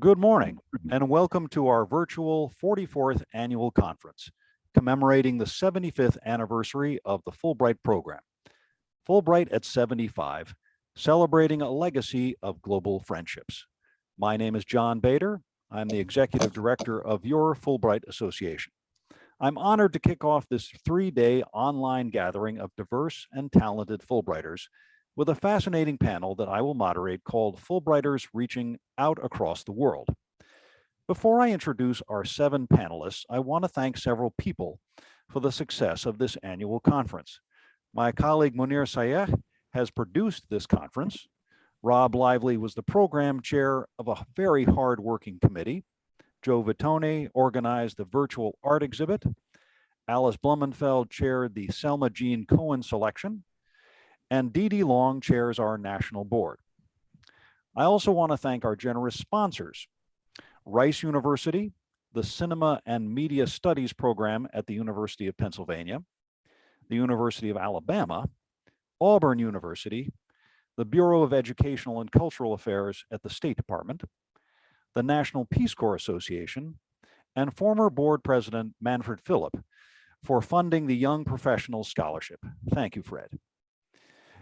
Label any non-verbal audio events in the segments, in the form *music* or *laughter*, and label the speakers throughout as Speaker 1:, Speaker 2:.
Speaker 1: Good morning and welcome to our virtual 44th annual conference commemorating the 75th anniversary of the Fulbright program. Fulbright at 75, celebrating a legacy of global friendships. My name is John Bader. I'm the executive director of your Fulbright Association. I'm honored to kick off this three-day online gathering of diverse and talented Fulbrighters with a fascinating panel that I will moderate called Fulbrighters Reaching Out Across the World. Before I introduce our seven panelists, I want to thank several people for the success of this annual conference. My colleague Munir Sayeh has produced this conference. Rob Lively was the program chair of a very hard-working committee. Joe Vitone organized the virtual art exhibit. Alice Blumenfeld chaired the Selma Jeanne Cohen selection and Dee Dee Long chairs our national board. I also want to thank our generous sponsors, Rice University, the Cinema and Media Studies program at the University of Pennsylvania, the University of Alabama, Auburn University, the Bureau of Educational and Cultural Affairs at the State Department, the National Peace Corps Association, and former board president Manfred Philip for funding the Young Professionals Scholarship. Thank you, Fred.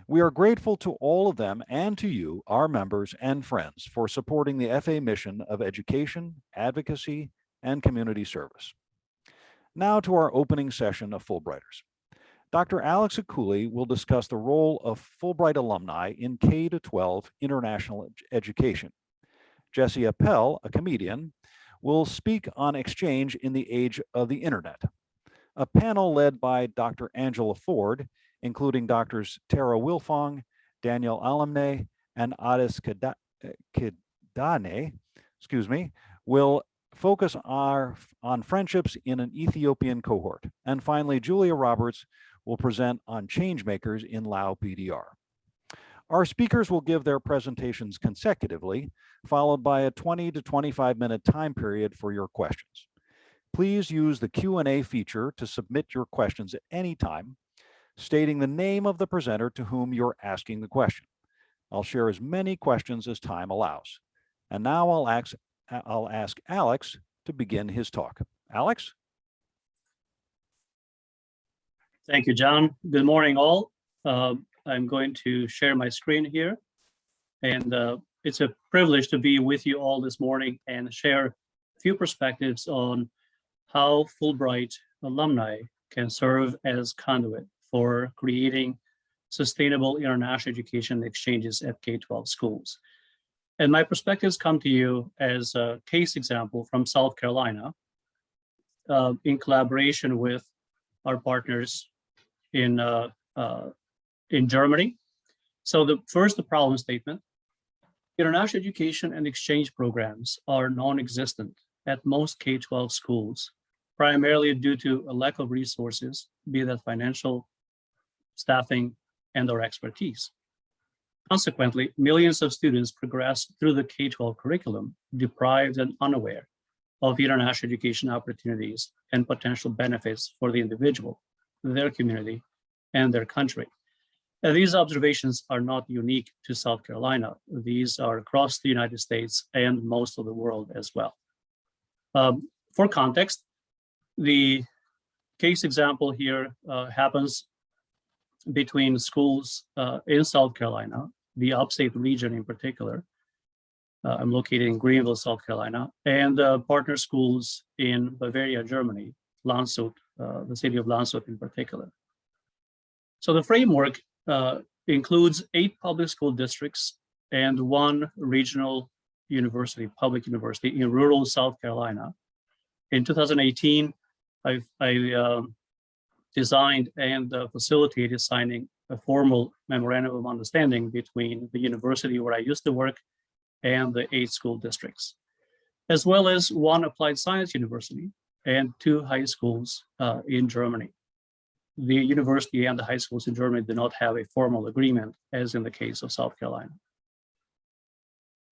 Speaker 1: We are grateful to all of them and to you, our members and friends, for supporting the FA mission of education, advocacy, and community service. Now to our opening session of Fulbrighters. Dr. Alex Akuli will discuss the role of Fulbright alumni in K-12 international education. Jesse Appell, a comedian, will speak on exchange in the age of the internet. A panel led by Dr. Angela Ford including doctors Tara Wilfong, Daniel Alamne, and Adis eh, Kidane, excuse me, will focus our, on friendships in an Ethiopian cohort. And finally, Julia Roberts will present on changemakers in Lao PDR. Our speakers will give their presentations consecutively, followed by a 20 to 25 minute time period for your questions. Please use the Q&A feature to submit your questions at any time stating the name of the presenter to whom you're asking the question. I'll share as many questions as time allows. And now I'll ask, I'll ask Alex to begin his talk. Alex?
Speaker 2: Thank you, John. Good morning, all. Uh, I'm going to share my screen here. And uh, it's a privilege to be with you all this morning and share a few perspectives on how Fulbright alumni can serve as conduit for creating sustainable international education exchanges at K-12 schools. And my perspectives come to you as a case example from South Carolina uh, in collaboration with our partners in, uh, uh, in Germany. So the first, the problem statement. International education and exchange programs are non-existent at most K-12 schools, primarily due to a lack of resources, be that financial, staffing, and or expertise. Consequently, millions of students progress through the K-12 curriculum deprived and unaware of international education opportunities and potential benefits for the individual, their community, and their country. And these observations are not unique to South Carolina. These are across the United States and most of the world as well. Um, for context, the case example here uh, happens between schools uh, in South Carolina, the upstate region in particular. Uh, I'm located in Greenville, South Carolina, and uh, partner schools in Bavaria, Germany, Landshut, uh, the city of Landshut in particular. So the framework uh, includes eight public school districts and one regional university, public university in rural South Carolina. In 2018, I've, I um, designed and uh, facilitated signing a formal memorandum of understanding between the university where I used to work and the eight school districts, as well as one applied science university and two high schools uh, in Germany. The university and the high schools in Germany do not have a formal agreement, as in the case of South Carolina.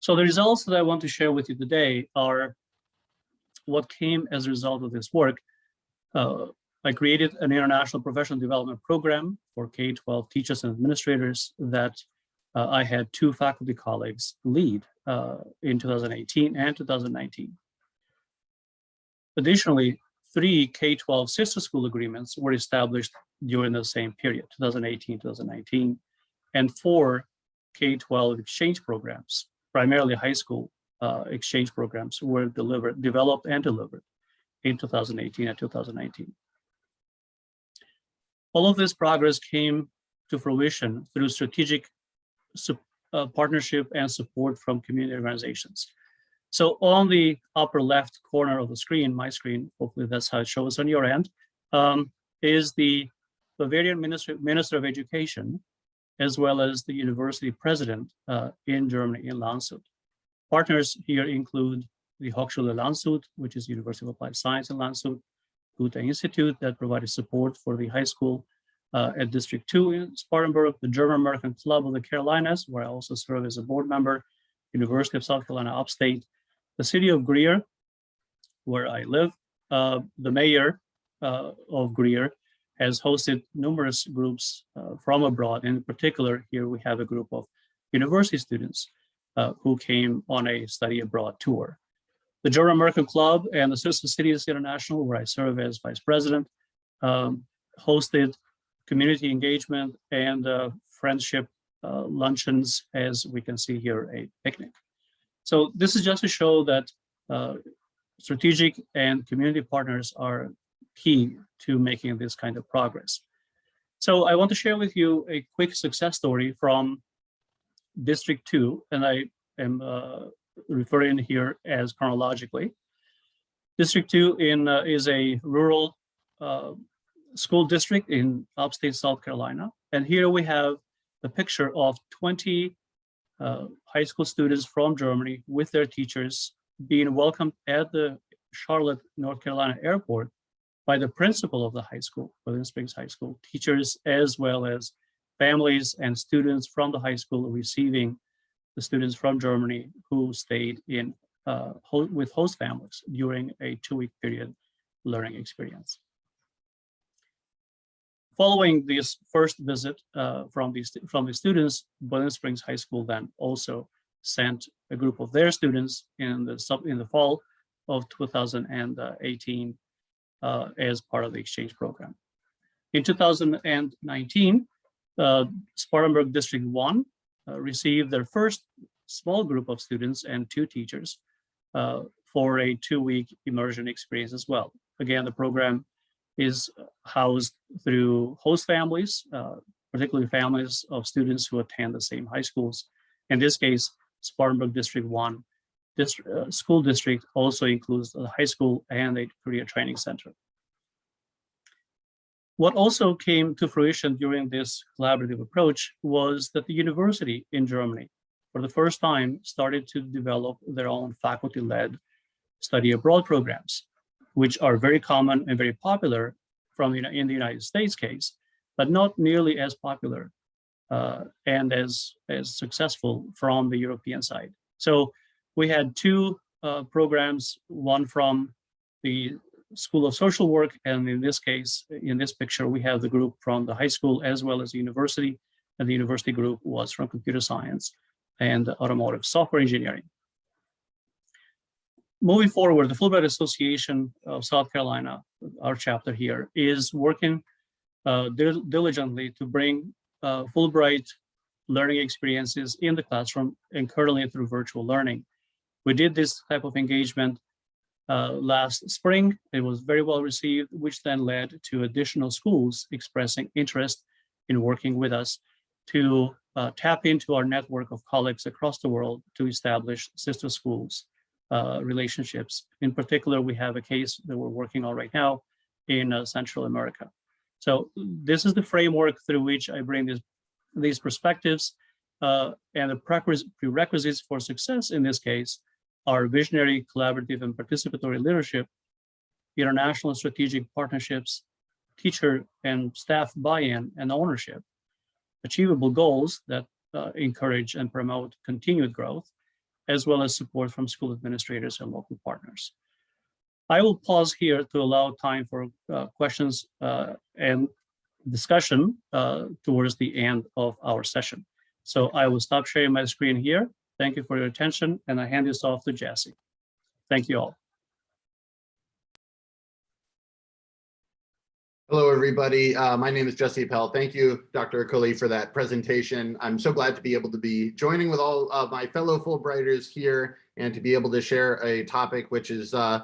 Speaker 2: So the results that I want to share with you today are what came as a result of this work. Uh, I created an international professional development program for K-12 teachers and administrators that uh, I had two faculty colleagues lead uh, in 2018 and 2019. Additionally, three K-12 sister school agreements were established during the same period, 2018, 2019, and four K-12 exchange programs, primarily high school uh, exchange programs, were delivered, developed and delivered in 2018 and 2019. All of this progress came to fruition through strategic uh, partnership and support from community organizations. So on the upper left corner of the screen, my screen, hopefully that's how it shows on your end, um, is the Bavarian Minister, Minister of Education, as well as the university president uh, in Germany, in Landshut. Partners here include the Hochschule Landshut, which is University of Applied Science in Landshut, Goethe Institute that provided support for the high school uh, at District 2 in Spartanburg, the German American Club of the Carolinas, where I also serve as a board member, University of South Carolina Upstate, the city of Greer, where I live. Uh, the mayor uh, of Greer has hosted numerous groups uh, from abroad. In particular, here we have a group of university students uh, who came on a study abroad tour. The German American Club and the Sister Cities International, where I serve as vice president, um, hosted community engagement and uh, friendship uh, luncheons, as we can see here, a picnic. So this is just to show that uh, strategic and community partners are key to making this kind of progress. So I want to share with you a quick success story from District 2, and I am uh, referring here as chronologically. District 2 in, uh, is a rural uh, school district in upstate South Carolina. And here we have the picture of 20 uh, high school students from Germany with their teachers being welcomed at the Charlotte, North Carolina airport by the principal of the high school, Boiling Springs High School, teachers, as well as families and students from the high school receiving the students from Germany who stayed in uh, ho with host families during a two-week period learning experience. Following this first visit uh, from these from the students, Boiling Springs High School then also sent a group of their students in the sub in the fall of 2018 uh, as part of the exchange program. In 2019, uh, Spartanburg District 1 uh, received their first small group of students and two teachers uh, for a two-week immersion experience as well. Again, the program is housed through host families, uh, particularly families of students who attend the same high schools. In this case, Spartanburg District 1 district, uh, school district also includes the high school and a career training center. What also came to fruition during this collaborative approach was that the university in Germany, for the first time, started to develop their own faculty-led study abroad programs which are very common and very popular from you know, in the United States case, but not nearly as popular uh, and as, as successful from the European side. So we had two uh, programs, one from the School of Social Work, and in this case, in this picture, we have the group from the high school as well as the university, and the university group was from computer science and automotive software engineering moving forward, the Fulbright Association of South Carolina, our chapter here, is working uh, dil diligently to bring uh, Fulbright learning experiences in the classroom and currently through virtual learning. We did this type of engagement uh, last spring. It was very well received, which then led to additional schools expressing interest in working with us to uh, tap into our network of colleagues across the world to establish sister schools uh, relationships. In particular, we have a case that we're working on right now in uh, Central America. So this is the framework through which I bring these, these perspectives uh, and the prerequisites for success in this case are visionary, collaborative, and participatory leadership, international strategic partnerships, teacher and staff buy-in and ownership, achievable goals that uh, encourage and promote continued growth, as well as support from school administrators and local partners. I will pause here to allow time for uh, questions uh, and discussion uh, towards the end of our session. So I will stop sharing my screen here Thank you for your attention, and I hand this off to Jesse. Thank you all.
Speaker 3: Hello, everybody. Uh, my name is Jesse Appell. Thank you, Dr. Akuli, for that presentation. I'm so glad to be able to be joining with all of my fellow Fulbrighters here and to be able to share a topic which is uh,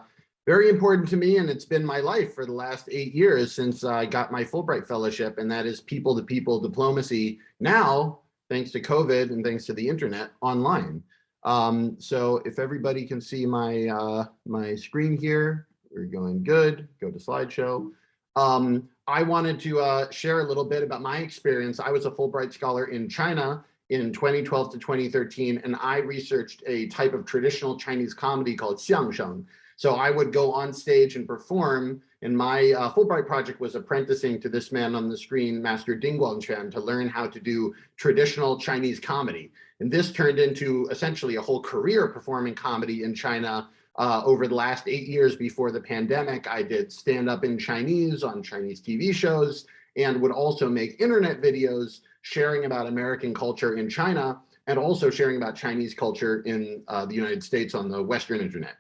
Speaker 3: very important to me and it's been my life for the last eight years since I got my Fulbright Fellowship and that is people-to-people diplomacy now, thanks to COVID and thanks to the internet, online. Um, so if everybody can see my, uh, my screen here, we're going good, go to slideshow. Um, I wanted to uh, share a little bit about my experience. I was a Fulbright scholar in China in 2012 to 2013, and I researched a type of traditional Chinese comedy called xiangsheng. So I would go on stage and perform, and my uh, Fulbright project was apprenticing to this man on the screen, Master Ding Guangquan, to learn how to do traditional Chinese comedy. And this turned into essentially a whole career performing comedy in China uh, over the last eight years before the pandemic, I did stand up in Chinese on Chinese TV shows and would also make internet videos sharing about American culture in China and also sharing about Chinese culture in uh, the United States on the Western internet.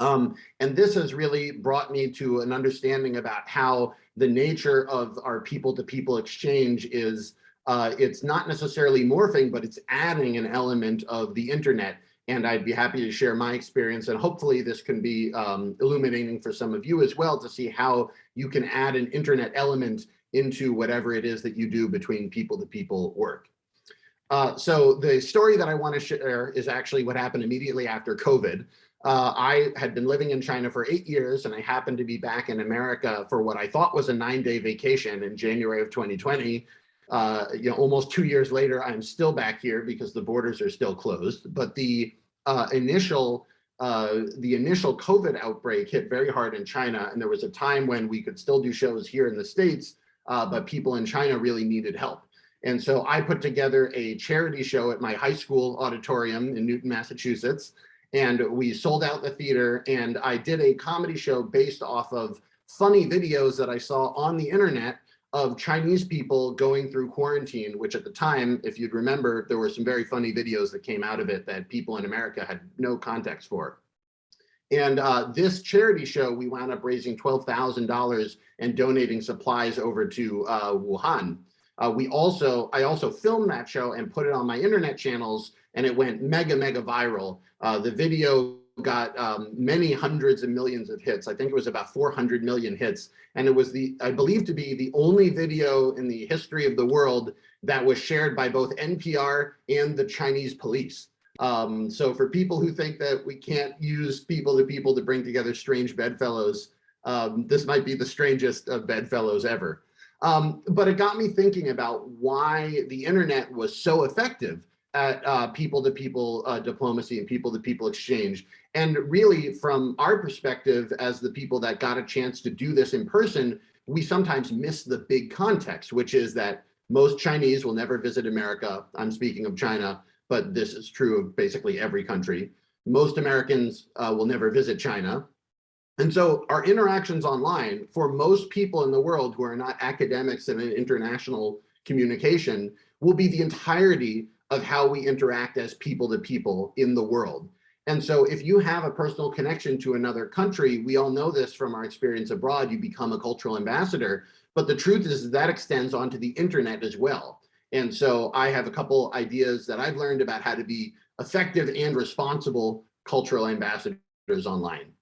Speaker 3: Um, and this has really brought me to an understanding about how the nature of our people-to-people -people exchange is, uh, it's not necessarily morphing, but it's adding an element of the internet and I'd be happy to share my experience and hopefully this can be um, illuminating for some of you as well to see how you can add an internet element into whatever it is that you do between people to people work. Uh, so the story that I want to share is actually what happened immediately after COVID. Uh, I had been living in China for eight years and I happened to be back in America for what I thought was a nine day vacation in January of 2020 uh, you know, almost two years later, I'm still back here because the borders are still closed. But the uh, initial uh, the initial COVID outbreak hit very hard in China, and there was a time when we could still do shows here in the States, uh, but people in China really needed help. And so I put together a charity show at my high school auditorium in Newton, Massachusetts, and we sold out the theater, and I did a comedy show based off of funny videos that I saw on the internet of Chinese people going through quarantine, which at the time, if you'd remember, there were some very funny videos that came out of it that people in America had no context for. And uh, this charity show, we wound up raising $12,000 and donating supplies over to uh, Wuhan. Uh, we also, I also filmed that show and put it on my internet channels and it went mega, mega viral. Uh, the video got um, many hundreds of millions of hits. I think it was about 400 million hits. And it was the, I believe to be the only video in the history of the world that was shared by both NPR and the Chinese police. Um, so for people who think that we can't use people to people to bring together strange bedfellows, um, this might be the strangest of bedfellows ever. Um, but it got me thinking about why the internet was so effective at uh, people-to-people uh, diplomacy and people-to-people exchange. And really, from our perspective, as the people that got a chance to do this in person, we sometimes miss the big context, which is that most Chinese will never visit America. I'm speaking of China, but this is true of basically every country. Most Americans uh, will never visit China. And so our interactions online, for most people in the world who are not academics in an international communication, will be the entirety of how we interact as people to people in the world. And so if you have a personal connection to another country, we all know this from our experience abroad, you become a cultural ambassador. But the truth is that extends onto the internet as well. And so I have a couple ideas that I've learned about how to be effective and responsible cultural ambassadors online.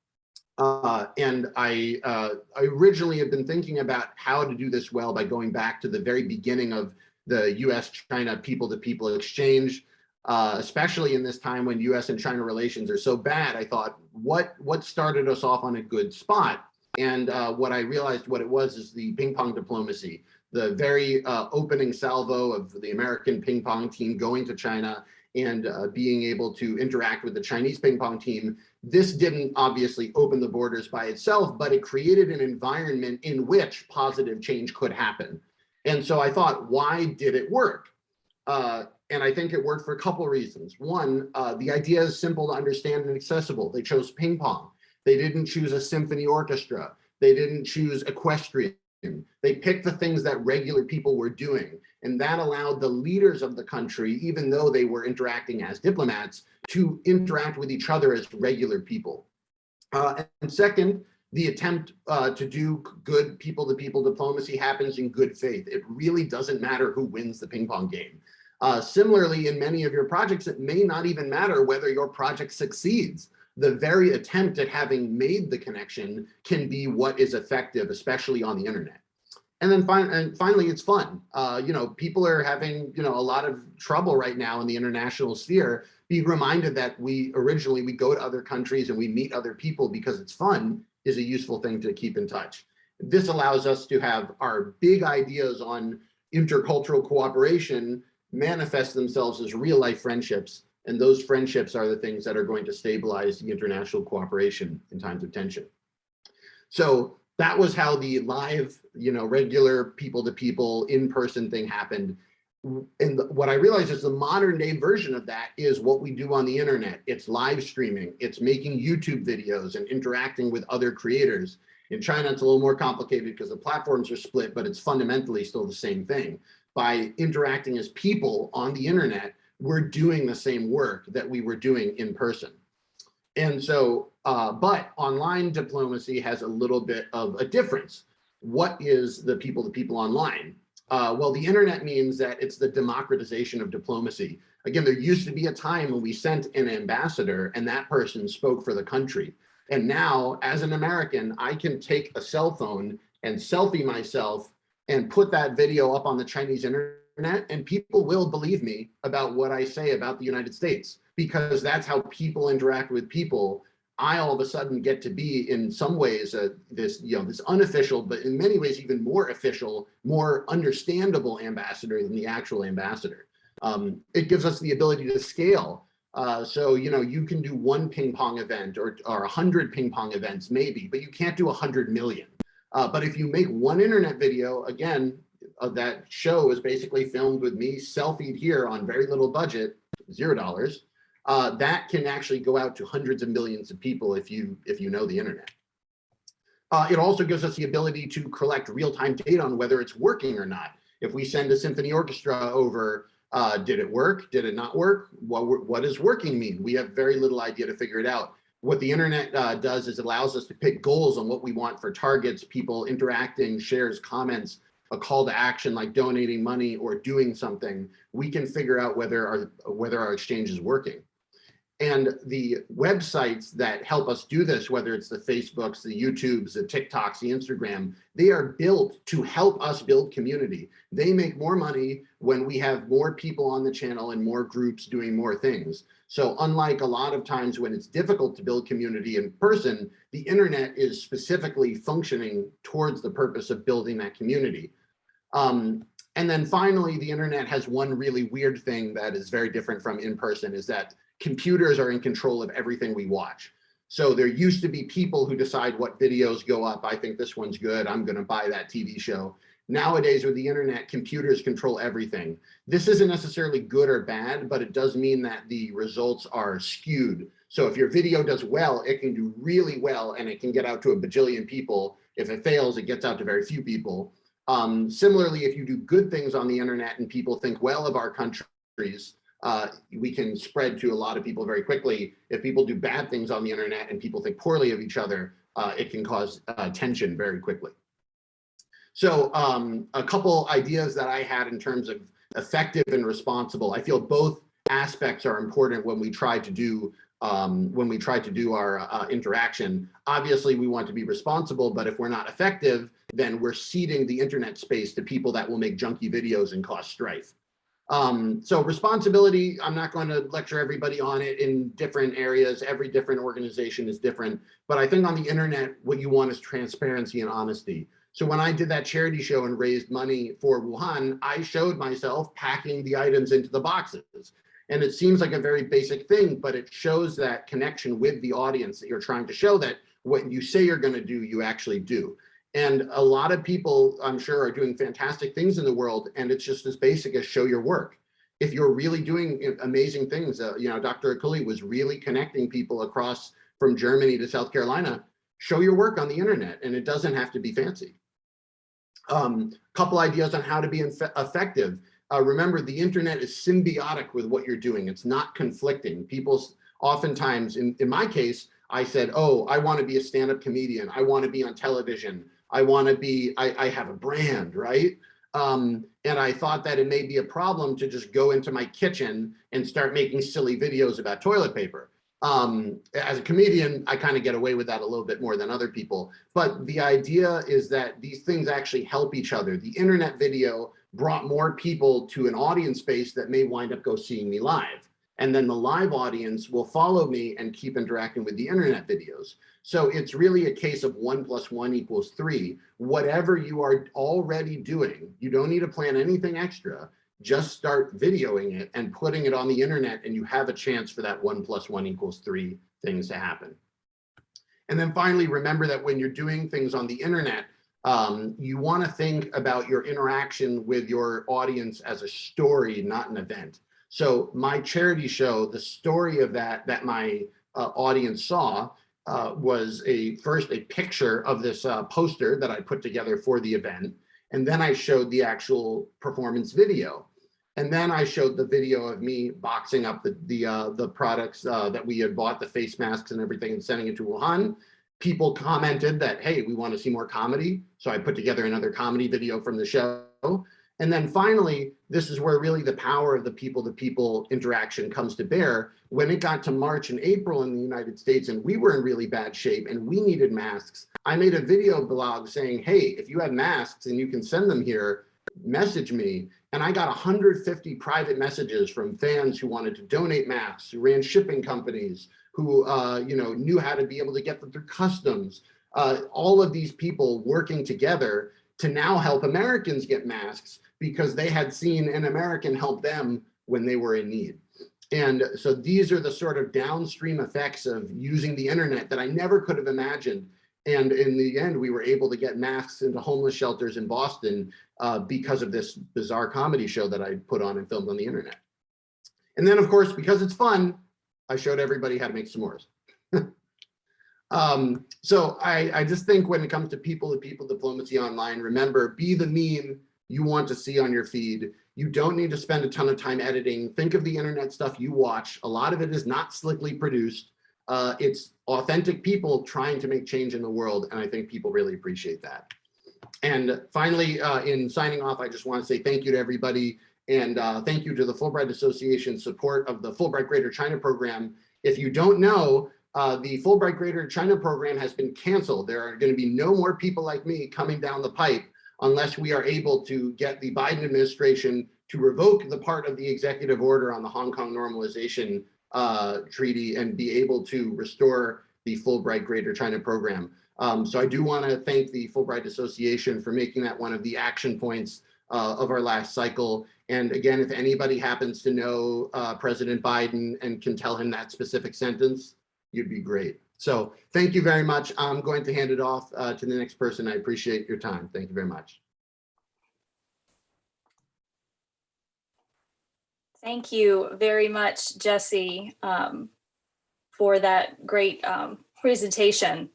Speaker 3: Uh, and I, uh, I originally have been thinking about how to do this well by going back to the very beginning of the US-China people-to-people exchange, uh, especially in this time when US and China relations are so bad, I thought, what, what started us off on a good spot? And uh, what I realized what it was is the ping pong diplomacy, the very uh, opening salvo of the American ping pong team going to China and uh, being able to interact with the Chinese ping pong team. This didn't obviously open the borders by itself, but it created an environment in which positive change could happen. And so I thought, why did it work? Uh, and I think it worked for a couple of reasons. One, uh, the idea is simple to understand and accessible. They chose ping pong. They didn't choose a symphony orchestra. They didn't choose equestrian. They picked the things that regular people were doing. And that allowed the leaders of the country, even though they were interacting as diplomats, to interact with each other as regular people. Uh, and second, the attempt uh, to do good people-to-people diplomacy happens in good faith. It really doesn't matter who wins the ping pong game. Uh, similarly, in many of your projects, it may not even matter whether your project succeeds. The very attempt at having made the connection can be what is effective, especially on the internet. And then fin and finally, it's fun. Uh, you know, people are having, you know, a lot of trouble right now in the international sphere. Be reminded that we originally, we go to other countries and we meet other people because it's fun is a useful thing to keep in touch. This allows us to have our big ideas on intercultural cooperation manifest themselves as real life friendships. And those friendships are the things that are going to stabilize the international cooperation in times of tension. So that was how the live, you know, regular people to people in-person thing happened. And what I realized is the modern day version of that is what we do on the internet. It's live streaming, it's making YouTube videos and interacting with other creators. In China, it's a little more complicated because the platforms are split, but it's fundamentally still the same thing. By interacting as people on the internet, we're doing the same work that we were doing in person. And so, uh, but online diplomacy has a little bit of a difference. What is the people to people online? Uh, well, the internet means that it's the democratization of diplomacy. Again, there used to be a time when we sent an ambassador and that person spoke for the country. And now, as an American, I can take a cell phone and selfie myself and put that video up on the Chinese internet and people will believe me about what I say about the United States because that's how people interact with people. I all of a sudden get to be in some ways uh, this, you know, this unofficial, but in many ways even more official, more understandable ambassador than the actual ambassador. Um, it gives us the ability to scale. Uh, so, you know, you can do one ping pong event or, or a hundred ping pong events maybe, but you can't do a hundred million. Uh, but if you make one internet video, again, uh, that show is basically filmed with me selfied here on very little budget, zero dollars uh, that can actually go out to hundreds of millions of people if you if you know the internet. Uh, it also gives us the ability to collect real-time data on whether it's working or not. If we send a symphony orchestra over, uh, did it work? Did it not work? What, what does working mean? We have very little idea to figure it out. What the internet uh, does is it allows us to pick goals on what we want for targets, people interacting, shares, comments, a call to action like donating money or doing something. We can figure out whether our, whether our exchange is working. And the websites that help us do this, whether it's the Facebooks, the YouTubes, the TikToks, the Instagram, they are built to help us build community. They make more money when we have more people on the channel and more groups doing more things. So unlike a lot of times when it's difficult to build community in person, the internet is specifically functioning towards the purpose of building that community. Um, and then finally, the internet has one really weird thing that is very different from in person is that computers are in control of everything we watch. So there used to be people who decide what videos go up. I think this one's good. I'm going to buy that TV show. Nowadays with the internet, computers control everything. This isn't necessarily good or bad, but it does mean that the results are skewed. So if your video does well, it can do really well and it can get out to a bajillion people. If it fails, it gets out to very few people. Um, similarly, if you do good things on the internet and people think well of our countries, uh, we can spread to a lot of people very quickly. If people do bad things on the internet and people think poorly of each other, uh, it can cause uh, tension very quickly. So um, a couple ideas that I had in terms of effective and responsible. I feel both aspects are important when we try to do um, when we try to do our uh, interaction. Obviously, we want to be responsible, but if we're not effective, then we're ceding the internet space to people that will make junky videos and cause strife. Um, so responsibility, I'm not going to lecture everybody on it in different areas. Every different organization is different. But I think on the internet, what you want is transparency and honesty. So when I did that charity show and raised money for Wuhan, I showed myself packing the items into the boxes. And it seems like a very basic thing, but it shows that connection with the audience that you're trying to show that what you say you're going to do, you actually do. And a lot of people, I'm sure, are doing fantastic things in the world, and it's just as basic as show your work. If you're really doing amazing things, uh, you know, Dr. Akuli was really connecting people across from Germany to South Carolina, show your work on the internet, and it doesn't have to be fancy. Um, couple ideas on how to be effective. Uh, remember, the internet is symbiotic with what you're doing. It's not conflicting. People's oftentimes, in, in my case, I said, oh, I want to be a stand-up comedian. I want to be on television. I want to be, I, I have a brand, right? Um, and I thought that it may be a problem to just go into my kitchen and start making silly videos about toilet paper. Um, as a comedian, I kind of get away with that a little bit more than other people. But the idea is that these things actually help each other. The internet video brought more people to an audience base that may wind up go seeing me live. And then the live audience will follow me and keep interacting with the internet videos. So it's really a case of one plus one equals three. Whatever you are already doing, you don't need to plan anything extra. Just start videoing it and putting it on the internet and you have a chance for that one plus one equals three things to happen. And then finally, remember that when you're doing things on the internet, um, you want to think about your interaction with your audience as a story, not an event. So my charity show, the story of that that my uh, audience saw uh, was a first a picture of this uh, poster that I put together for the event. And then I showed the actual performance video. And then I showed the video of me boxing up the the, uh, the products uh, that we had bought, the face masks and everything, and sending it to Wuhan. People commented that, hey, we want to see more comedy. So I put together another comedy video from the show. And then finally, this is where really the power of the people to people interaction comes to bear. When it got to March and April in the United States and we were in really bad shape and we needed masks, I made a video blog saying, hey, if you have masks and you can send them here, message me. And I got 150 private messages from fans who wanted to donate masks, who ran shipping companies, who uh, you know knew how to be able to get them through customs. Uh, all of these people working together to now help Americans get masks because they had seen an American help them when they were in need. And so these are the sort of downstream effects of using the internet that I never could have imagined. And in the end, we were able to get masks into homeless shelters in Boston uh, because of this bizarre comedy show that I put on and filmed on the internet. And then, of course, because it's fun, I showed everybody how to make s'mores. *laughs* um, so I, I just think when it comes to people to people diplomacy online, remember, be the meme you want to see on your feed. You don't need to spend a ton of time editing. Think of the internet stuff you watch. A lot of it is not slickly produced. Uh, it's authentic people trying to make change in the world. And I think people really appreciate that. And finally, uh, in signing off, I just want to say thank you to everybody. And uh, thank you to the Fulbright Association support of the Fulbright Greater China program. If you don't know, uh, the Fulbright Greater China program has been canceled. There are going to be no more people like me coming down the pipe unless we are able to get the Biden administration to revoke the part of the executive order on the Hong Kong normalization uh, treaty and be able to restore the Fulbright Greater China program. Um, so I do want to thank the Fulbright Association for making that one of the action points uh, of our last cycle. And again, if anybody happens to know uh, President Biden and can tell him that specific sentence, you'd be great. So thank you very much. I'm going to hand it off uh, to the next person. I appreciate your time. Thank you very much.
Speaker 4: Thank you very much, Jesse, um, for that great um, presentation.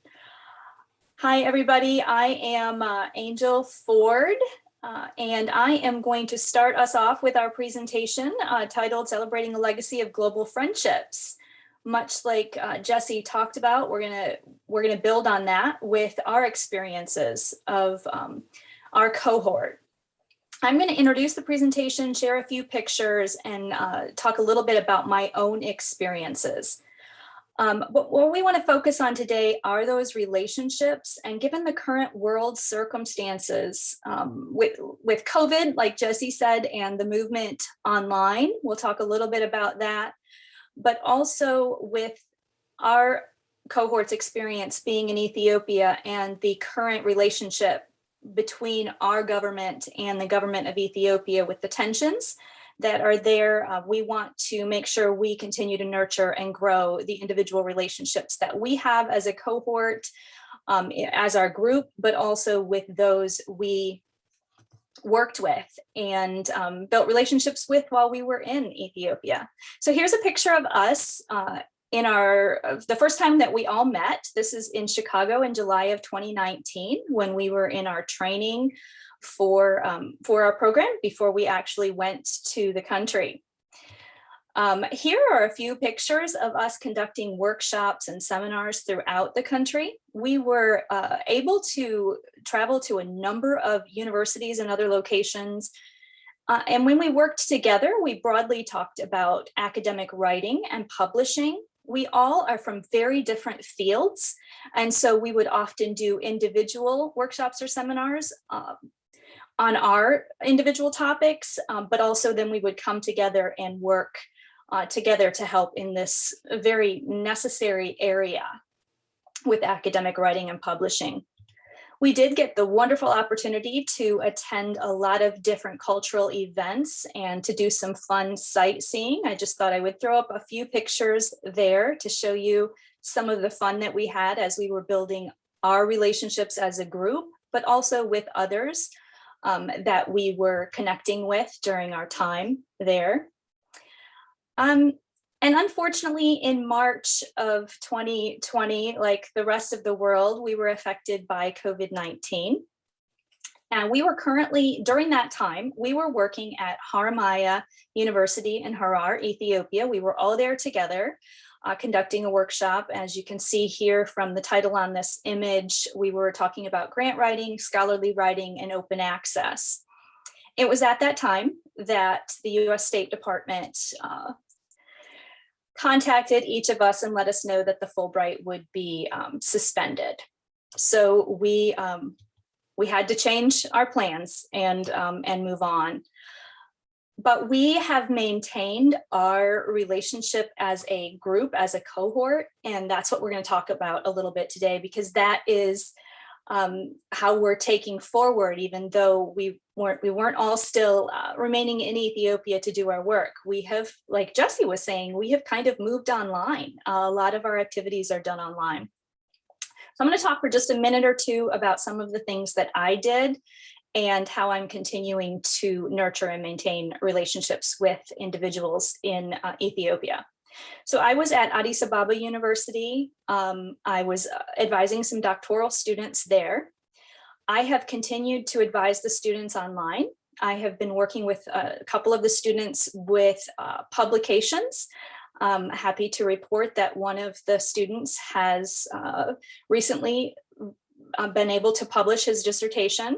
Speaker 4: Hi, everybody. I am uh, Angel Ford, uh, and I am going to start us off with our presentation uh, titled Celebrating a Legacy of Global Friendships. Much like uh, Jesse talked about, we're gonna we're gonna build on that with our experiences of um, our cohort. I'm going to introduce the presentation, share a few pictures, and uh, talk a little bit about my own experiences. Um, but what we want to focus on today are those relationships. And given the current world circumstances um, with, with COVID, like Jesse said, and the movement online, we'll talk a little bit about that, but also with our cohort's experience being in Ethiopia and the current relationship between our government and the government of Ethiopia with the tensions that are there. Uh, we want to make sure we continue to nurture and grow the individual relationships that we have as a cohort, um, as our group, but also with those we worked with and um, built relationships with while we were in Ethiopia. So here's a picture of us uh, in our, the first time that we all met, this is in Chicago in July of 2019 when we were in our training for, um, for our program before we actually went to the country. Um, here are a few pictures of us conducting workshops and seminars throughout the country. We were uh, able to travel to a number of universities and other locations. Uh, and when we worked together, we broadly talked about academic writing and publishing. We all are from very different fields. And so we would often do individual workshops or seminars um, on our individual topics, um, but also then we would come together and work uh, together to help in this very necessary area with academic writing and publishing. We did get the wonderful opportunity to attend a lot of different cultural events and to do some fun sightseeing. I just thought I would throw up a few pictures there to show you some of the fun that we had as we were building our relationships as a group, but also with others um, that we were connecting with during our time there. Um, and unfortunately, in March of 2020, like the rest of the world, we were affected by COVID-19. And we were currently, during that time, we were working at Haramaya University in Harar, Ethiopia. We were all there together uh, conducting a workshop. As you can see here from the title on this image, we were talking about grant writing, scholarly writing, and open access. It was at that time that the US State Department uh, contacted each of us and let us know that the Fulbright would be um, suspended. So we um, we had to change our plans and um, and move on. But we have maintained our relationship as a group, as a cohort, and that's what we're going to talk about a little bit today because that is um, how we're taking forward, even though we weren't we weren't all still uh, remaining in Ethiopia to do our work. We have, like Jesse was saying, we have kind of moved online. Uh, a lot of our activities are done online. So I'm going to talk for just a minute or two about some of the things that I did and how I'm continuing to nurture and maintain relationships with individuals in uh, Ethiopia. So I was at Addis Ababa University. Um, I was uh, advising some doctoral students there. I have continued to advise the students online. I have been working with a couple of the students with uh, publications. I'm happy to report that one of the students has uh, recently uh, been able to publish his dissertation.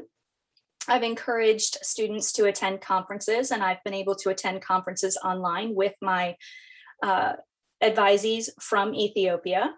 Speaker 4: I've encouraged students to attend conferences and I've been able to attend conferences online with my uh, advisees from Ethiopia.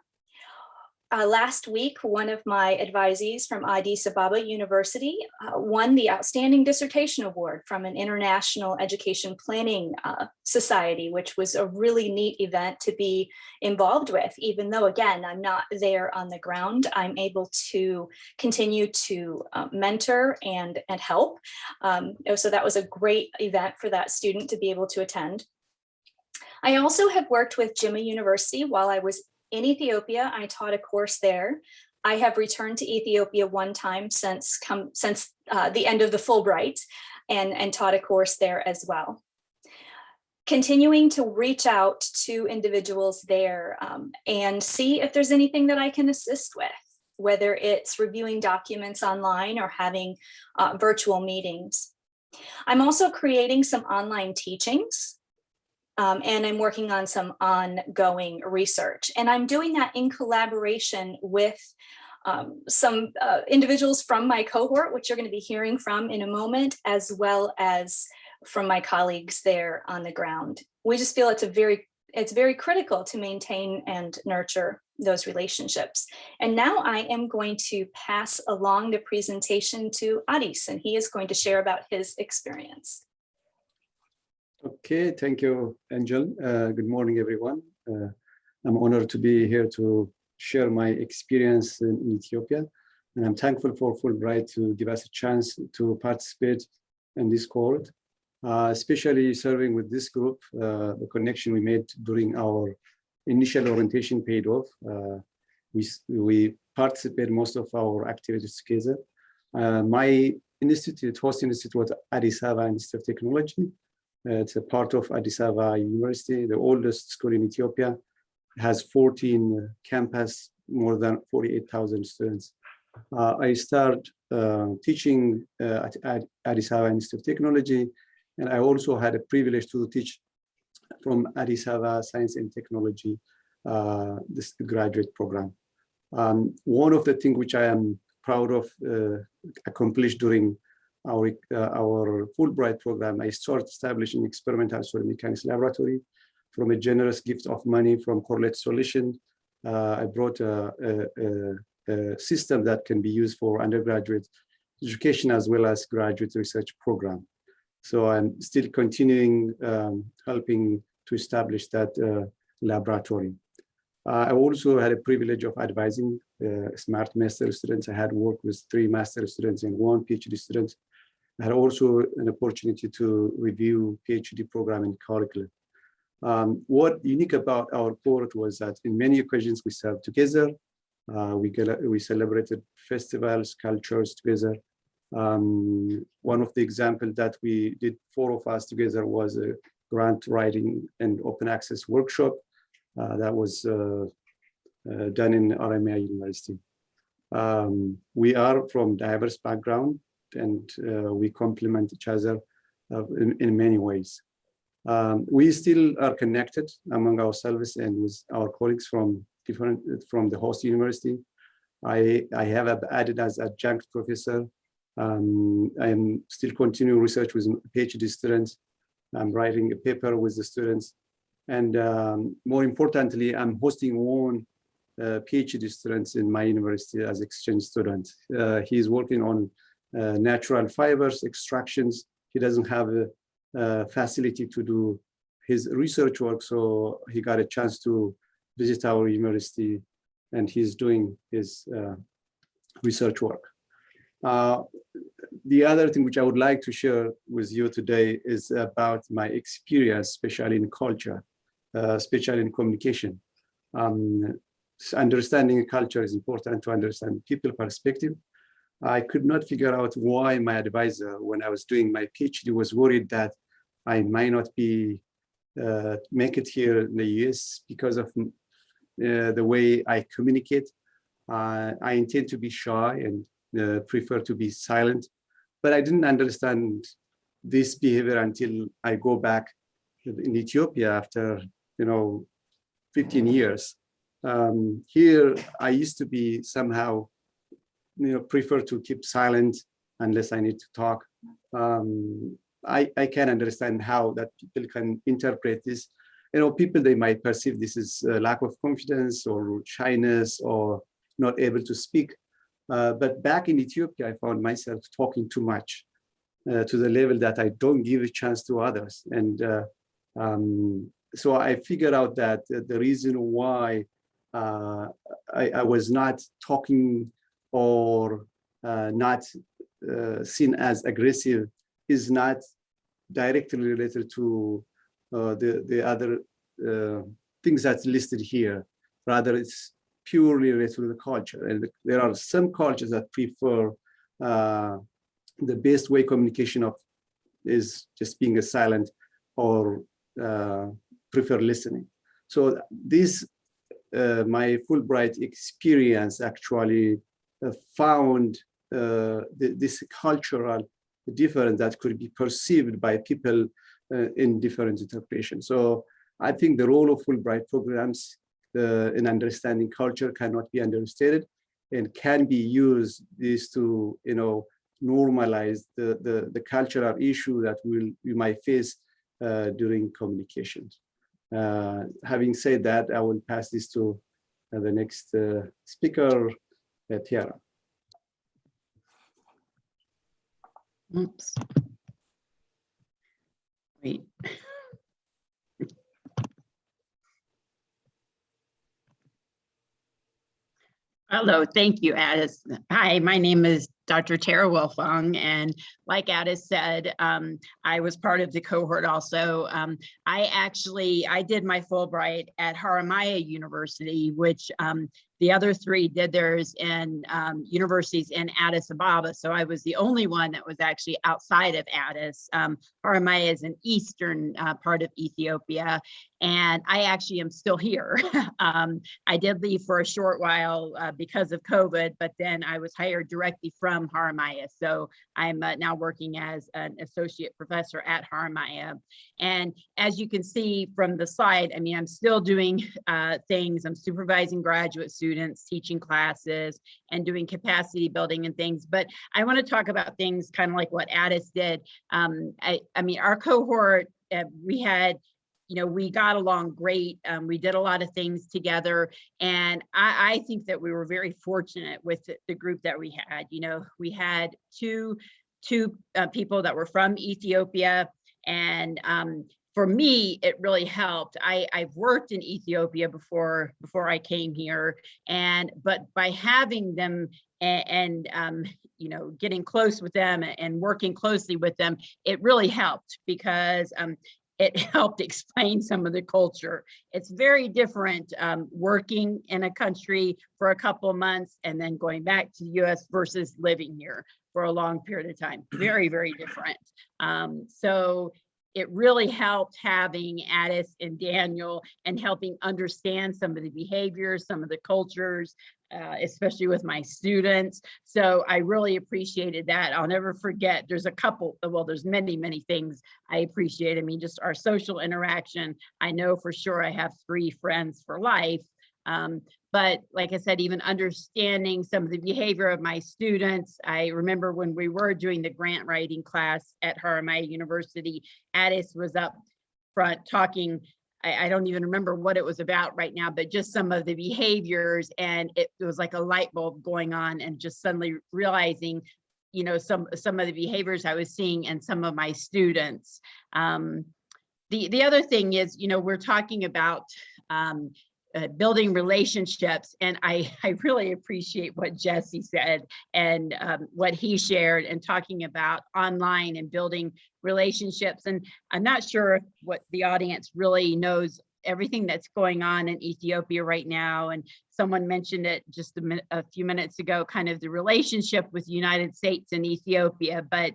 Speaker 4: Uh, last week, one of my advisees from Addis Ababa University uh, won the Outstanding Dissertation Award from an International Education Planning uh, Society, which was a really neat event to be involved with, even though, again, I'm not there on the ground. I'm able to continue to uh, mentor and, and help. Um, so that was a great event for that student to be able to attend. I also have worked with Jimma University while I was in Ethiopia. I taught a course there. I have returned to Ethiopia one time since come since uh, the end of the Fulbright and, and taught a course there as well. Continuing to reach out to individuals there um, and see if there's anything that I can assist with, whether it's reviewing documents online or having uh, virtual meetings. I'm also creating some online teachings um, and I'm working on some ongoing research. And I'm doing that in collaboration with um, some uh, individuals from my cohort, which you're going to be hearing from in a moment, as well as from my colleagues there on the ground. We just feel it's a very it's very critical to maintain and nurture those relationships. And now I am going to pass along the presentation to Adis, and he is going to share about his experience.
Speaker 5: Okay, thank you, Angel. Uh, good morning, everyone. Uh, I'm honored to be here to share my experience in, in, Ethiopia. And I'm thankful for Fulbright to give us a chance to participate in this cohort, uh, especially serving with this group. Uh, the connection we made during our initial orientation paid off. Uh, we, we participate most of our activities together. Uh, my institute, host institute was Addis Ababa Institute of Technology. Uh, it's a part of Addis Ababa University, the oldest school in Ethiopia. It has 14 campus, more than 48,000 students. Uh, I started uh, teaching uh, at, Addis Ababa Institute of Technology, and I also had a privilege to teach from Addis Ababa Science and Technology, uh, this graduate program. Um, one of the things which I am proud of uh, accomplished during our, uh, our Fulbright program, I started establishing experimental soil mechanics laboratory from a generous gift of money from Correlate Solution. Uh, I brought a, a, a, a system that can be used for undergraduate education as well as graduate research program. So I'm still continuing um, helping to establish that uh, laboratory. Uh, I also had a privilege of advising uh, smart master students. I had worked with three master students and one PhD student. I had also an opportunity to review PhD program and curriculum. Um, what unique about our court was that in many occasions we served together. Uh, we, we celebrated festivals, cultures together. Um, one of the examples that we did, four of us together, was a grant writing and open access workshop that was uh, uh, done in RMI University. Um, we are from diverse background and uh, we complement each other uh, in, in many ways. Um, we still are connected among ourselves and with our colleagues from different from the host university. I, I have added as adjunct professor. Um, I am still continuing research with PhD students. I'm writing a paper with the students. And um, more importantly, I'm hosting one uh, PhD students in my university as exchange student. Uh, he's working on uh, natural fibers extractions. He doesn't have a, a, facility to do his research work, so he got a chance to visit our university and he's doing his uh, research work. Uh, the other thing which I would like to share with you today is about my experience, especially in culture, especially in communication. Um, understanding culture is important to understand people perspective. I could not figure out why my advisor, when I was doing my PhD, was worried that I might not be uh, make it here in the US because of uh, the way I communicate. Uh, I intend to be shy and uh, prefer to be silent, but I didn't understand this behavior until I go back in Ethiopia after, you know, 15 years. Um, here, I used to be somehow you know, prefer to keep silent unless I need to talk. Um, I, I can understand how that people can interpret this. You know, people, they might perceive this as lack of confidence or shyness or not able to speak. Uh, but back in Ethiopia, I found myself talking too much uh, to the level that I don't give a chance to others. And uh, um, so I figured out that the reason why uh, I, I was not talking or uh, not uh, seen as aggressive is not directly related to uh, the, the other uh, things that's listed here. Rather, it's purely related to the culture. And there are some cultures that prefer uh, the best way communication of is just being a silent or prefer listening. So this, my Fulbright experience actually uh, found uh, th this cultural difference that could be perceived by people uh, in different interpretations. So I think the role of Fulbright programs in understanding culture cannot be understated and can be used this to, you know, normalize the, the, the cultural issue that we'll, we might face uh, during communications. Uh, having said that, I will pass this to uh, the next speaker, Tara.
Speaker 6: Oops. Wait. *laughs* Hello, thank you, Addis. Hi, my name is
Speaker 7: Dr. Tara Wilfong, and like Addis said, um, I was part of the cohort also. Um, I actually, I did my Fulbright at Haramaya University, which um, the other three did theirs in um, universities in Addis Ababa. So I was the only one that was actually outside of Addis. Um, Haramaya is an eastern uh, part of Ethiopia, and I actually am still here. *laughs* um, I did leave for a short while uh, because of COVID, but then I was hired directly from Haramaya. So I'm uh, now working as an associate professor at Haramaya. And as you can see from the slide, I mean, I'm still doing *laughs* uh, things. I'm supervising graduate students, teaching classes, and doing capacity building and things. But I want to talk about things kind of like what Addis did. Um, I, I mean, our cohort, uh, we had you know, we got along great. Um, we did a lot of things together. And I, I think that we were very fortunate with the, the group that we had. You know, we had two, two uh, people that were from Ethiopia. And um, for me, it really helped. I, I've worked in Ethiopia before, before I came here. And, but by having them and, and um, you know, getting close with them and working closely with them, it really helped because um, it *laughs* helped explain some of the culture. It's very different um, working in a country for a couple of months and then going back to the US versus living here for a long period of time. *clears throat* Very, very different. Um, so it really helped having Addis and Daniel and helping understand some of the behaviors, some of the cultures, uh, especially with my students. So I really appreciated that. I'll never forget, there's a couple, well, there's many, many things I appreciate. I mean, just our social interaction. I know for sure I have three friends for life. Um, but like I said, even understanding some of the behavior of my students, I remember when we were doing the grant writing class at Haramaya University, Addis was up front talking I, I, don't even remember what it was about right now, but just some of the behaviors and it, it, was like a light bulb going on and just suddenly realizing, you know, some some of the behaviors I was seeing and some of my students. Um, the, the other thing is, you know, we're talking about um, uh, building relationships. And I, *laughs* I really appreciate what Jesse said and um, what he shared and talking about online and building relationships. And I'm not sure what the audience really knows everything that's going on in Ethiopia right now. And someone mentioned it just a, a few minutes ago, kind of the relationship with the United States and Ethiopia. But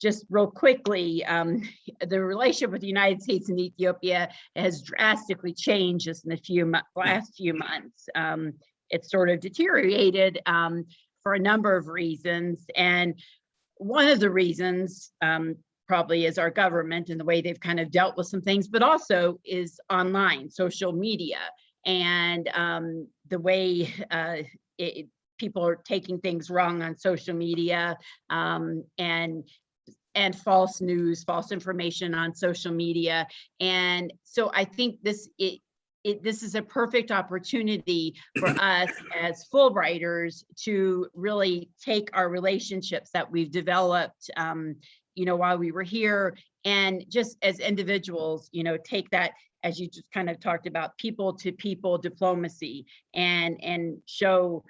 Speaker 7: just real quickly, um, *laughs* the relationship with the United States and Ethiopia has drastically changed just in the few last few months. Um, it's sort of deteriorated um, for a number of reasons. And one of the reasons um, probably is our government and the way they've kind of dealt with some things, but also is online, social media, and um, the way uh, it, people are taking things wrong on social media um, and and false news, false information on social media. And so I think this it, it, this is a perfect opportunity for *coughs* us as Fulbrighters to really take our relationships that we've developed, um, you know, while we were here and just as individuals, you know, take that as you just kind of talked about people to people diplomacy and and show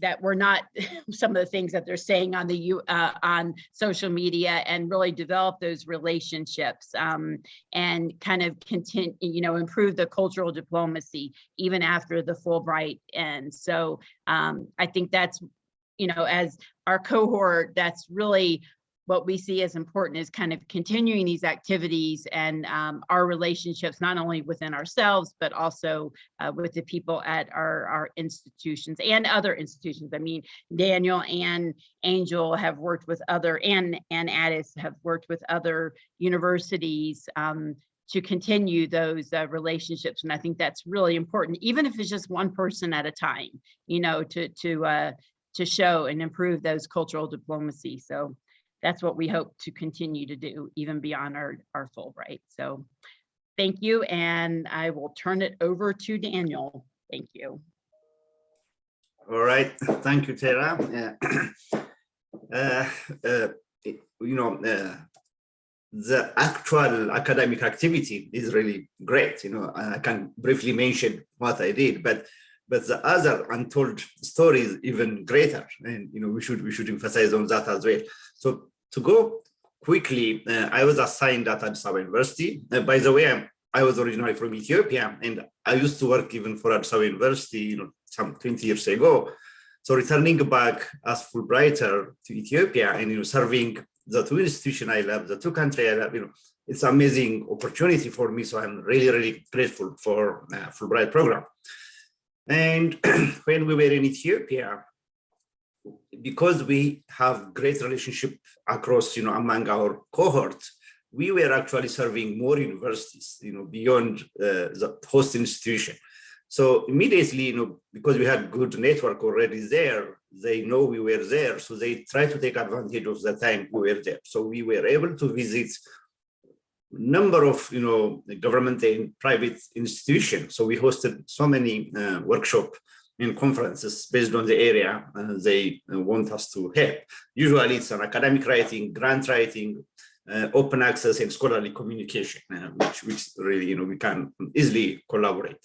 Speaker 7: that we're not *laughs* some of the things that they're saying on the uh, on social media and really develop those relationships um, and kind of continue, you know, improve the cultural diplomacy even after the Fulbright ends. So um, I think that's, you know, as our cohort, that's really what we see as important is kind of continuing these activities and um, our relationships, not only within ourselves, but also uh, with the people at our, our institutions and other institutions. I mean, Daniel and Angel have worked with other, and, and Addis have worked with other universities um, to continue those uh, relationships. And I think that's really important, even if it's just one person at a time, you know, to, to, uh, to show and improve those cultural diplomacy. So that's what we hope to continue to do even beyond our, our Fulbright. So thank you. And I will turn it over to Daniel. Thank you.
Speaker 8: All right. Thank you, Tara. *clears throat* Uh, uh, you know, uh, the actual academic activity is really great. You know, I can briefly mention what I did, but but the other untold story is even greater. And, you know, we should, we should emphasize on that as well. So to go quickly, uh, I was assigned at Addis Ababa University. Uh, by the way, I'm, I was originally from Ethiopia and I used to work even for Addis Ababa University, you know, some 20 years ago. So returning back as Fulbrighter to Ethiopia and, you know, serving the two institution I love, the two country I love, you know, it's amazing opportunity for me. So I'm really, really grateful for uh, Fulbright program. And *clears throat* when we were in Ethiopia, because we have great relationship across, you know, among our cohort, we were actually serving more universities, you know, beyond uh, the host institution. So immediately, you know, because we had good network already there, they know we were there. So they try to take advantage of the time we were there. So we were able to visit number of, you know, government and private institutions. So we hosted so many uh, workshop and conferences based on the area uh, they uh, want us to help. Usually it's an academic writing, grant writing, uh, open access and scholarly communication, uh, which, which really, you know, we can easily collaborate.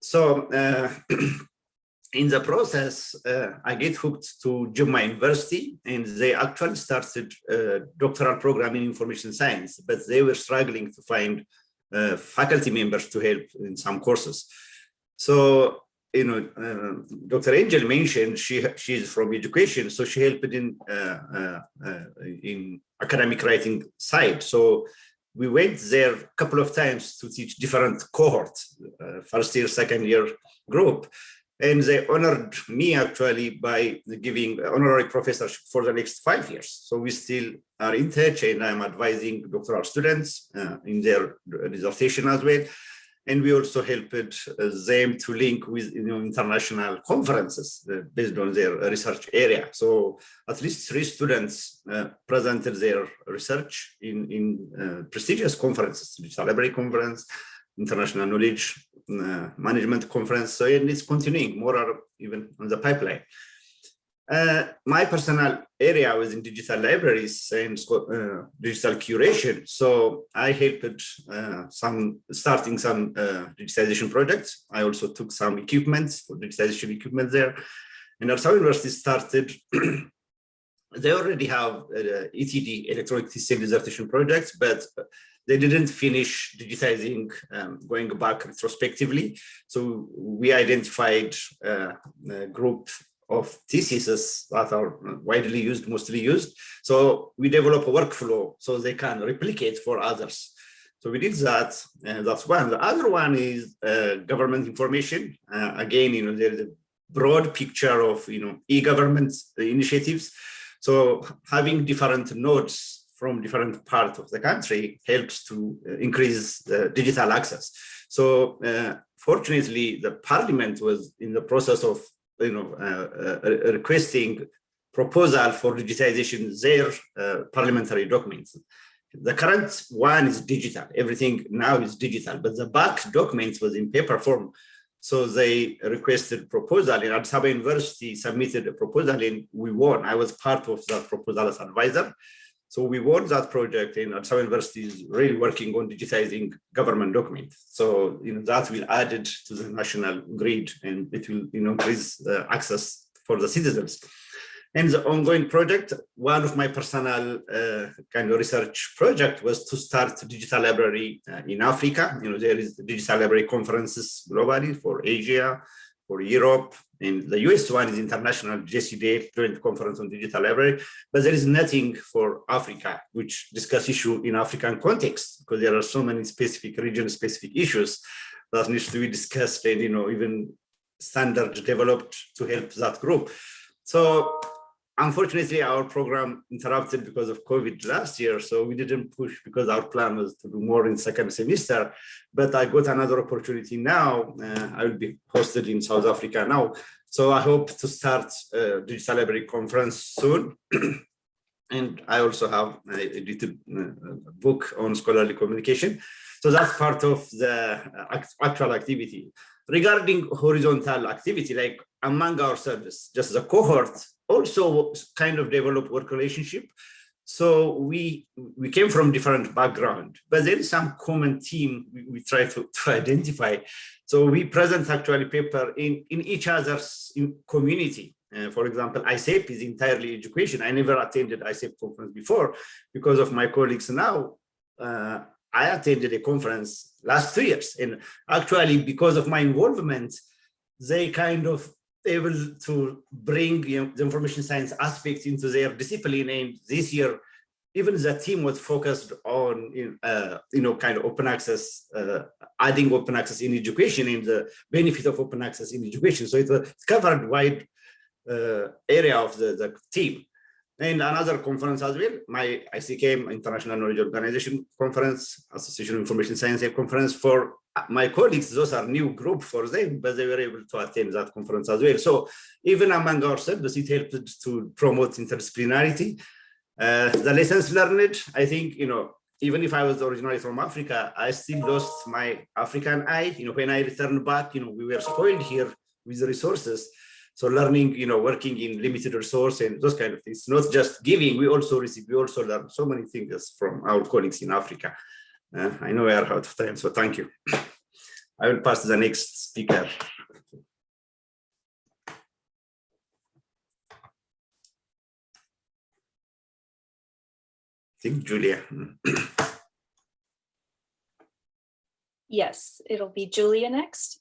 Speaker 8: So uh, *clears throat* in the process, uh, I get hooked to Jimma University and they actually started a doctoral program in information science, but they were struggling to find faculty members to help in some courses. So, you know, uh, Dr. Angel mentioned she she's from education, so she helped in uh, uh, in academic writing side. So we went there a couple of times to teach different cohorts, uh, first year, second year group. And they honored me actually by giving honorary professorship for the next five years. So we still are in touch and I'm advising doctoral students uh, in their dissertation as well. And we also helped uh, them to link with you know, international conferences uh, based on their research area. So at least three students uh, presented their research in, in uh, prestigious conferences, Digital Library Conference, International Knowledge uh, Management Conference. So and it's continuing, more are even on the pipeline. Uh, my personal area was in digital libraries and uh, digital curation. So I helped uh, some starting some uh, digitization projects. I also took some equipment for digitization equipment there. And Arsau University started, *clears throat* they already have uh, ETD, electronic thesis dissertation projects, but they didn't finish digitizing um, going back retrospectively. So we identified a group of theses that are widely used, mostly used. So we develop a workflow so they can replicate for others. So we did that, and that's one. The other one is uh, government information. Uh, again, you know, there's a broad picture of, you know, e-government initiatives. So having different nodes from different parts of the country helps to increase the digital access. So uh, fortunately, the parliament was in the process of you know, uh, uh, requesting proposal for digitization their uh, parliamentary documents. The current one is digital. Everything now is digital, but the back documents was in paper form. So they requested proposal and Addis University submitted a proposal and we won. I was part of the proposal as advisor. So we won that project and University is really working on digitizing government documents. So you know that will add it to the national grid and it will you know increase access for the citizens. And the ongoing project, one of my personal uh, kind of research project was to start digital library uh, in Africa. You know, there is digital library conferences globally for Asia, for Europe, and the US one is international JCDL Joint Conference on Digital Library, but there is nothing for Africa, which discuss issue in African context, because there are so many specific region-specific issues that needs to be discussed and, you know, even standards developed to help that group. So unfortunately, our program interrupted because of COVID last year, so we didn't push because our plan was to do more in second semester. But I got another opportunity now. Uh, I will be hosted in South Africa now. So I hope to start a digital library conference soon. *clears throat* and I also have a edited uh, book on scholarly communication. So that's part of the uh, actual activity. Regarding horizontal activity, like among our service, just the cohort also kind of develop work relationship. So we we came from different background, but there is some common theme we, we try to, *laughs* to identify. So we present actually paper in, in each other's community. Uh, for example, ISAPE is entirely education. I never attended ISAPE conference before because of my colleagues now. Uh, I attended a conference last two years and actually because of my involvement, they kind of able to bring you know, the information science aspect into their discipline. And this year, even the team was focused on, uh, you know, kind of open access, uh, adding open access in education and the benefit of open access in education. So it was covered wide uh, area of the, the team. And another conference as well, my ICKM International Knowledge Organization Conference, Association Information Science Conference for my colleagues, those are new group for them, but they were able to attend that conference as well. So even among ourselves, it helped to promote interdisciplinarity. Uh, the lessons learned, I think, you know, even if I was originally from Africa, I still lost my African eye. You know, when I returned back, you know, we were spoiled here with the resources. So learning, you know, working in limited resource and those kind of things, not just giving, we also receive, we also learn so many things from our colleagues in Africa. Uh, I know we are out of time, so thank you. I will pass to the next speaker. I think Julia.
Speaker 4: Yes, it'll be Julia next.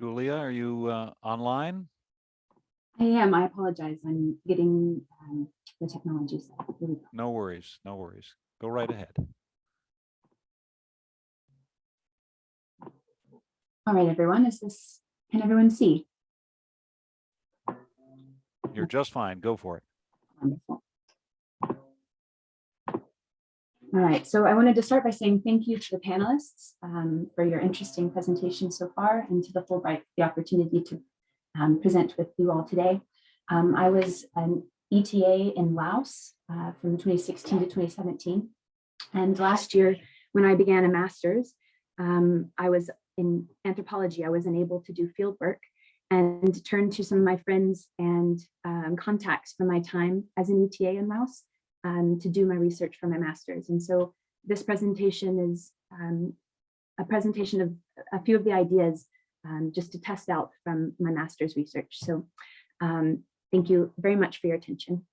Speaker 1: Julia, are you uh, online?
Speaker 6: I am. I apologize. I'm getting um, the technology set. up. Here we go.
Speaker 1: No worries, no worries. Go right ahead.
Speaker 6: All right, everyone. Is this, can everyone see?
Speaker 1: You're just fine. Go for it.
Speaker 6: Wonderful. All right, so I wanted to start by saying thank you to the panelists um, for your interesting presentation so far and to the Fulbright the opportunity to um, present with you all today. Um, I was an ETA in Laos uh, from 2016 to 2017. And last year, when I began a master's, um, I was in anthropology. I was unable to do field work and turned to some of my friends and um, contacts from my time as an ETA in Laos um, to do my research for my master's. And so this presentation is um, a presentation of a few of the ideas um, just to test out from my master's research. So um, thank you very much for your attention.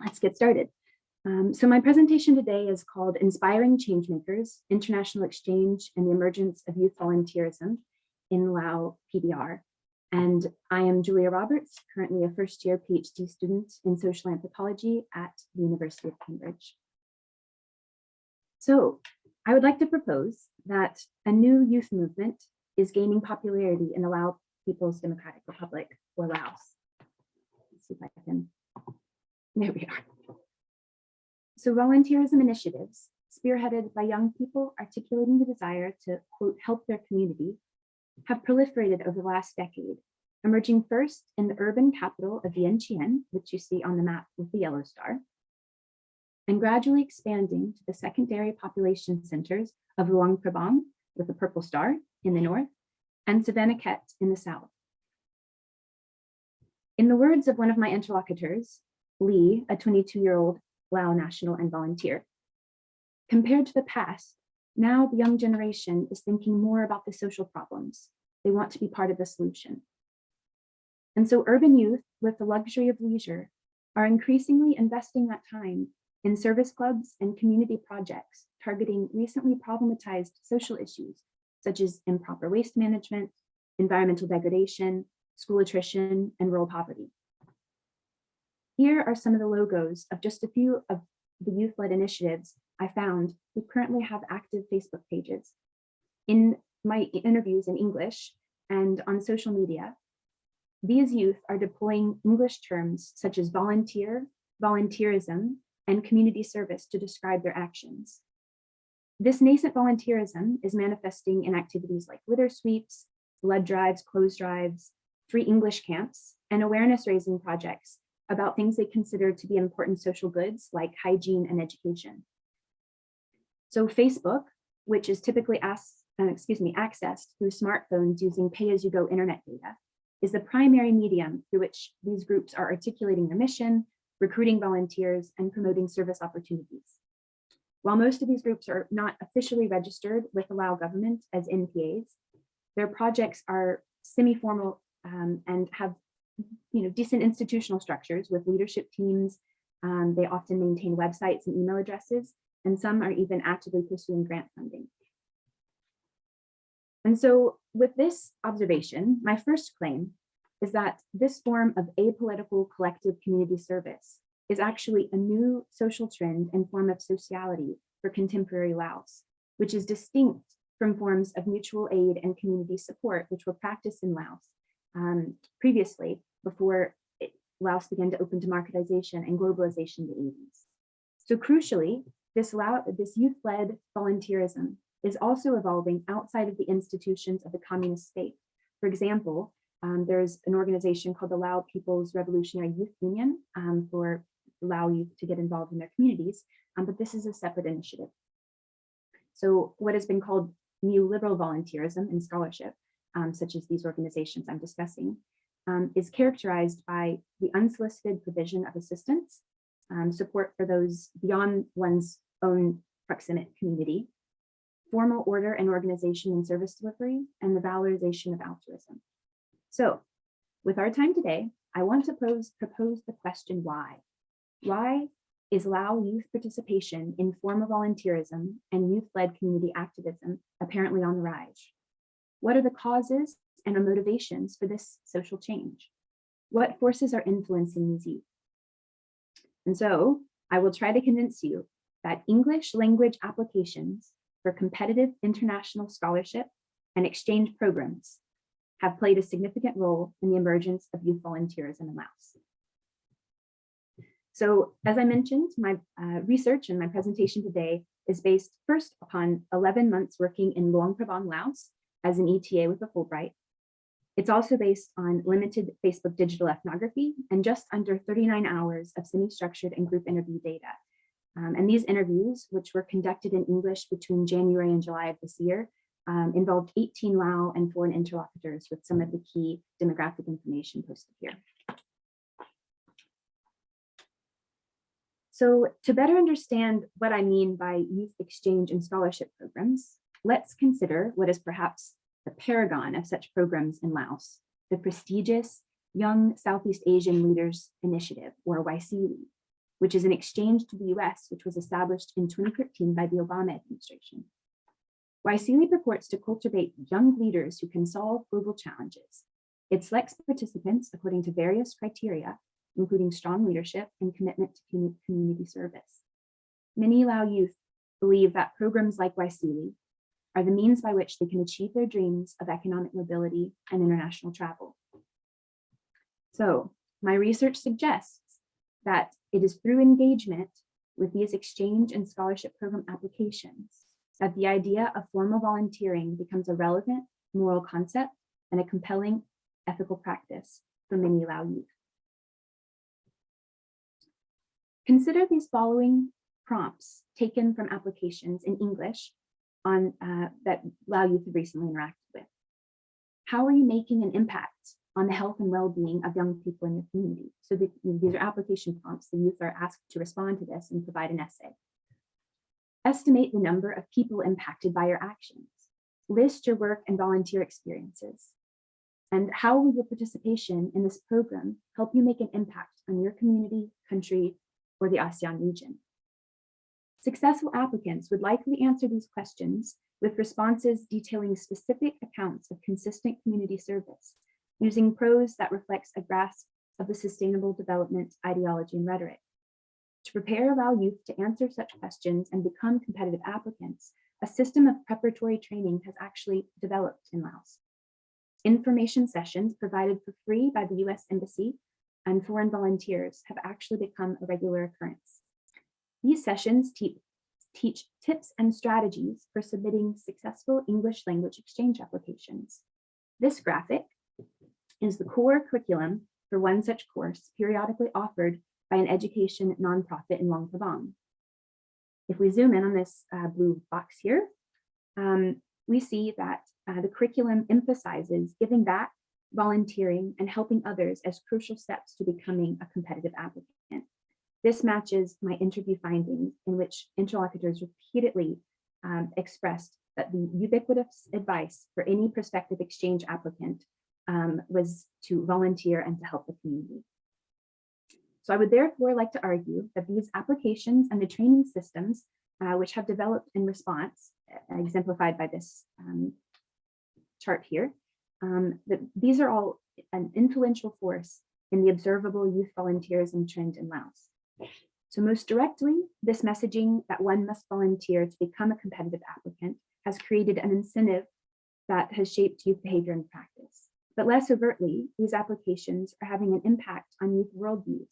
Speaker 6: Let's get started. Um, so my presentation today is called Inspiring Changemakers, International Exchange and the Emergence of Youth Volunteerism in Lao PDR. And I am Julia Roberts, currently a first year PhD student in social anthropology at the University of Cambridge. So I would like to propose that a new youth movement is gaining popularity in the Lao People's Democratic Republic or Laos. Let's see if I can, there we are. So volunteerism initiatives spearheaded by young people articulating the desire to quote, help their community have proliferated over the last decade, emerging first in the urban capital of Vientiane, which you see on the map with the yellow star, and gradually expanding to the secondary population centers of Luang Prabang with the purple star in the north and Savannakhet in the south. In the words of one of my interlocutors, Lee, a 22-year-old Lao national and volunteer, compared to the past, now the young generation is thinking more about the social problems. They want to be part of the solution. And so urban youth with the luxury of leisure are increasingly investing that time in service clubs and community projects targeting recently problematized social issues such as improper waste management, environmental degradation, school attrition, and rural poverty. Here are some of the logos of just a few of the youth-led initiatives I found who currently have active Facebook pages. In my interviews in English and on social media, these youth are deploying English terms such as volunteer, volunteerism, and community service to describe their actions. This nascent volunteerism is manifesting in activities like litter sweeps, blood drives, clothes drives, free English camps, and awareness raising projects about things they consider to be important social goods like hygiene and education. So Facebook, which is typically asked, uh, excuse me, accessed through smartphones using pay-as-you-go internet data is the primary medium through which these groups are articulating their mission, recruiting volunteers, and promoting service opportunities. While most of these groups are not officially registered with the Lao government as NPAs, their projects are semi-formal um, and have you know, decent institutional structures with leadership teams. Um, they often maintain websites and email addresses, and some are even actively pursuing grant funding. And so with this observation, my first claim is that this form of apolitical collective community service is actually a new social trend and form of sociality for contemporary Laos, which is distinct from forms of mutual aid and community support, which were practiced in Laos um, previously before Laos began to open democratization and globalization in the 80s. So crucially, this, this youth-led volunteerism is also evolving outside of the institutions of the communist state. For example, um, there's an organization called the Lao People's Revolutionary Youth Union um, for Lao youth to get involved in their communities, um, but this is a separate initiative. So what has been called neoliberal volunteerism and scholarship, um, such as these organizations I'm discussing, um, is characterized by the unsolicited provision of assistance, um, support for those beyond one's own proximate community, formal order and organization and service delivery, and the valorization of altruism. So with our time today, I want to pose, propose the question why? Why is Lao youth participation in formal volunteerism and youth-led community activism apparently on the rise? What are the causes and motivations for this social change? What forces are influencing these youth? And so I will try to convince you that English language applications for competitive international scholarship and exchange programs have played a significant role in the emergence of youth volunteerism in Laos. So as I mentioned, my uh, research and my presentation today is based first upon 11 months working in Luang Prabang, Laos as an ETA with a Fulbright. It's also based on limited Facebook digital ethnography and just under 39 hours of semi-structured and group interview data. Um, and these interviews, which were conducted in English between January and July of this year, um, involved 18 Lao and foreign interlocutors with some of the key demographic information posted here. So to better understand what I mean by youth exchange and scholarship programs, let's consider what is perhaps the paragon of such programs in Laos, the prestigious Young Southeast Asian Leaders Initiative, or YSEALI, which is an exchange to the US, which was established in 2013 by the Obama administration. YSEALI purports to cultivate young leaders who can solve global challenges. It selects participants according to various criteria, including strong leadership and commitment to community service. Many Lao youth believe that programs like YSEALI are the means by which they can achieve their dreams of economic mobility and international travel. So my research suggests that it is through engagement with these exchange and scholarship program applications that the idea of formal volunteering becomes a relevant moral concept and a compelling ethical practice for many Lao youth. Consider these following prompts taken from applications in English on uh, that Lao youth have recently interacted with. How are you making an impact on the health and well-being of young people in your community? So the, these are application prompts. The youth are asked to respond to this and provide an essay. Estimate the number of people impacted by your actions. List your work and volunteer experiences. And how will your participation in this program help you make an impact on your community, country, or the ASEAN region? Successful applicants would likely answer these questions with responses detailing specific accounts of consistent community service, using prose that reflects a grasp of the sustainable development ideology and rhetoric. To prepare Lao youth to answer such questions and become competitive applicants, a system of preparatory training has actually developed in Laos. Information sessions provided for free by the US Embassy and foreign volunteers have actually become a regular occurrence. These sessions te teach tips and strategies for submitting successful English language exchange applications. This graphic is the core curriculum for one such course periodically offered by an education nonprofit in Luang Prabang. If we zoom in on this uh, blue box here, um, we see that uh, the curriculum emphasizes giving back, volunteering, and helping others as crucial steps to becoming a competitive applicant. This matches my interview findings in which interlocutors repeatedly um, expressed that the ubiquitous advice for any prospective exchange applicant um, was to volunteer and to help the community. So I would therefore like to argue that these applications and the training systems uh, which have developed in response, uh, exemplified by this um, chart here, um, that these are all an influential force in the observable youth volunteerism trend in Laos. So most directly, this messaging that one must volunteer to become a competitive applicant has created an incentive that has shaped youth behavior and practice. But less overtly, these applications are having an impact on youth worldviews.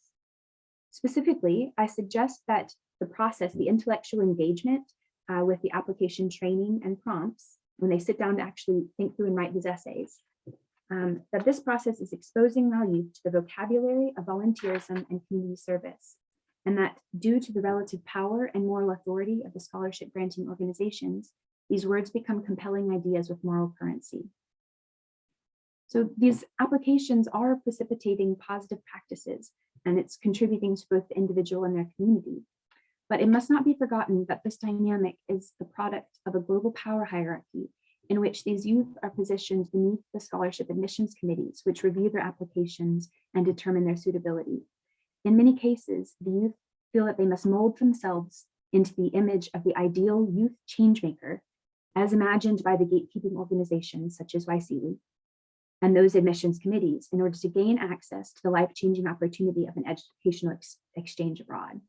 Speaker 6: Specifically, I suggest that the process, the intellectual engagement uh, with the application training and prompts, when they sit down to actually think through and write these essays, um, that this process is exposing Lao youth to the vocabulary of volunteerism and community service, and that due to the relative power and moral authority of the scholarship granting organizations, these words become compelling ideas with moral currency. So these applications are precipitating positive practices, and it's contributing to both the individual and their community. But it must not be forgotten that this dynamic is the product of a global power hierarchy in which these youth are positioned beneath the scholarship admissions committees, which review their applications and determine their suitability. In many cases, the youth feel that they must mold themselves into the image of the ideal youth changemaker, as imagined by the gatekeeping organizations such as YSEALI, and those admissions committees in order to gain access to the life-changing opportunity of an educational ex exchange abroad.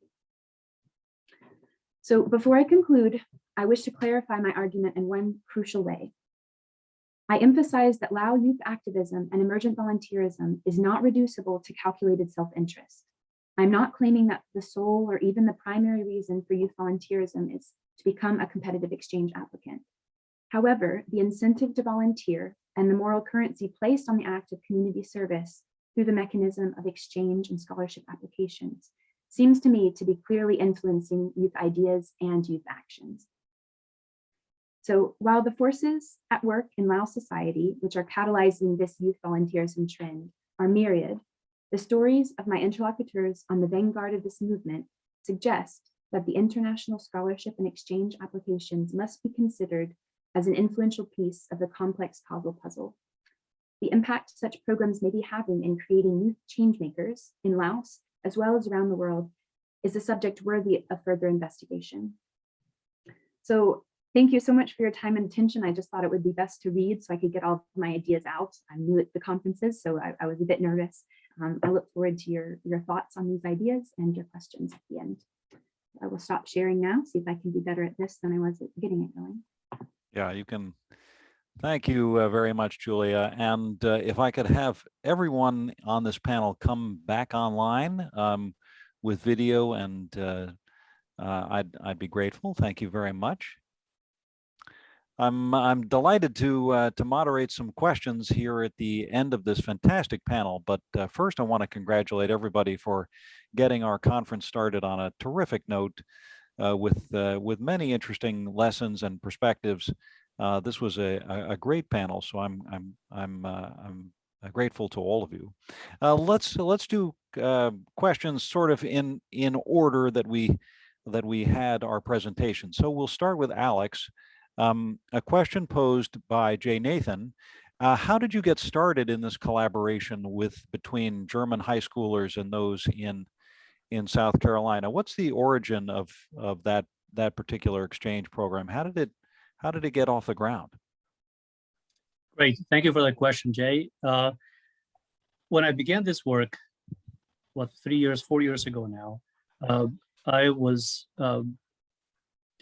Speaker 6: So before I conclude, I wish to clarify my argument in one crucial way. I emphasize that Lao youth activism and emergent volunteerism is not reducible to calculated self-interest. I'm not claiming that the sole or even the primary reason for youth volunteerism is to become a competitive exchange applicant. However, the incentive to volunteer and the moral currency placed on the act of community service through the mechanism of exchange and scholarship applications seems to me to be clearly influencing youth ideas and youth actions. So while the forces at work in Lao society, which are catalyzing this youth volunteerism trend, are myriad, the stories of my interlocutors on the vanguard of this movement suggest that the international scholarship and exchange applications must be considered as an influential piece of the complex causal puzzle. The impact such programs may be having in creating youth changemakers in Laos, as well as around the world, is a subject worthy of further investigation. So thank you so much for your time and attention. I just thought it would be best to read so I could get all my ideas out. I'm new at the conferences, so I, I was a bit nervous. Um, I look forward to your, your thoughts on these ideas and your questions at the end. I will stop sharing now, see if I can be better at this than I was at getting it going.
Speaker 1: Yeah, you can. Thank you uh, very much, Julia. And uh, if I could have everyone on this panel come back online um, with video and uh, uh, I'd, I'd be grateful. Thank you very much. I'm, I'm delighted to, uh, to moderate some questions here at the end of this fantastic panel. But uh, first, I want to congratulate everybody for getting our conference started on a terrific note uh, with uh, with many interesting lessons and perspectives. Uh, this was a, a, great panel, so I'm I'm I'm uh, I'm grateful to all of you. Let's let's do questions sort of in in order that we that we had our presentation. So we'll start with Alex. Um, a question posed by Jay Nathan. how did you get started in this collaboration with between German high schoolers and those in in South Carolina. What's the origin of of that that particular exchange program? How did it how did it get off the ground?
Speaker 2: Great, thank you for that question, Jay. Uh, when I began this work, what three years, four years ago now, uh, I was uh,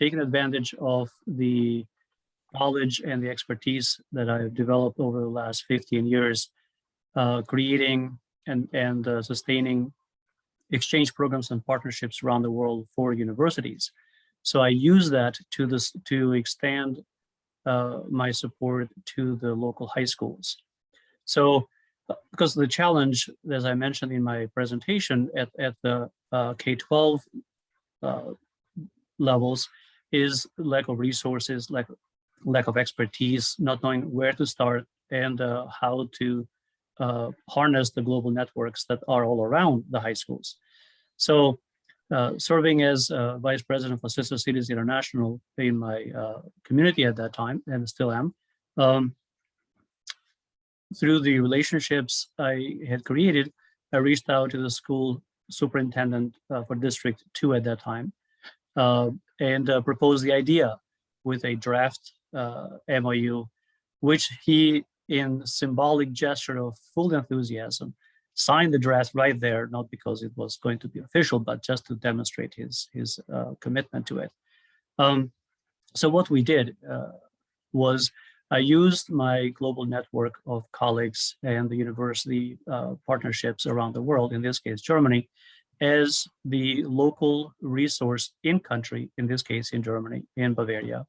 Speaker 2: taking advantage of the knowledge and the expertise that I've developed over the last 15 years, uh, creating and, and uh, sustaining exchange programs and partnerships around the world for universities. So I use that to this to extend uh, my support to the local high schools. So because the challenge, as I mentioned in my presentation at, at the uh, K-12 uh, levels is lack of resources, lack lack of expertise, not knowing where to start and uh, how to uh, harness the global networks that are all around the high schools. So uh, serving as uh, vice president for Sister Cities International in my uh, community at that time, and still am, um, through the relationships I had created, I reached out to the school superintendent uh, for District 2 at that time uh, and uh, proposed the idea with a draft uh, MOU, which he, in symbolic gesture of full enthusiasm, signed the draft right there, not because it was going to be official, but just to demonstrate his, his uh, commitment to it. Um, so what we did uh, was I used my global network of colleagues and the university uh, partnerships around the world, in this case, Germany, as the local resource in country, in this case, in Germany, in Bavaria,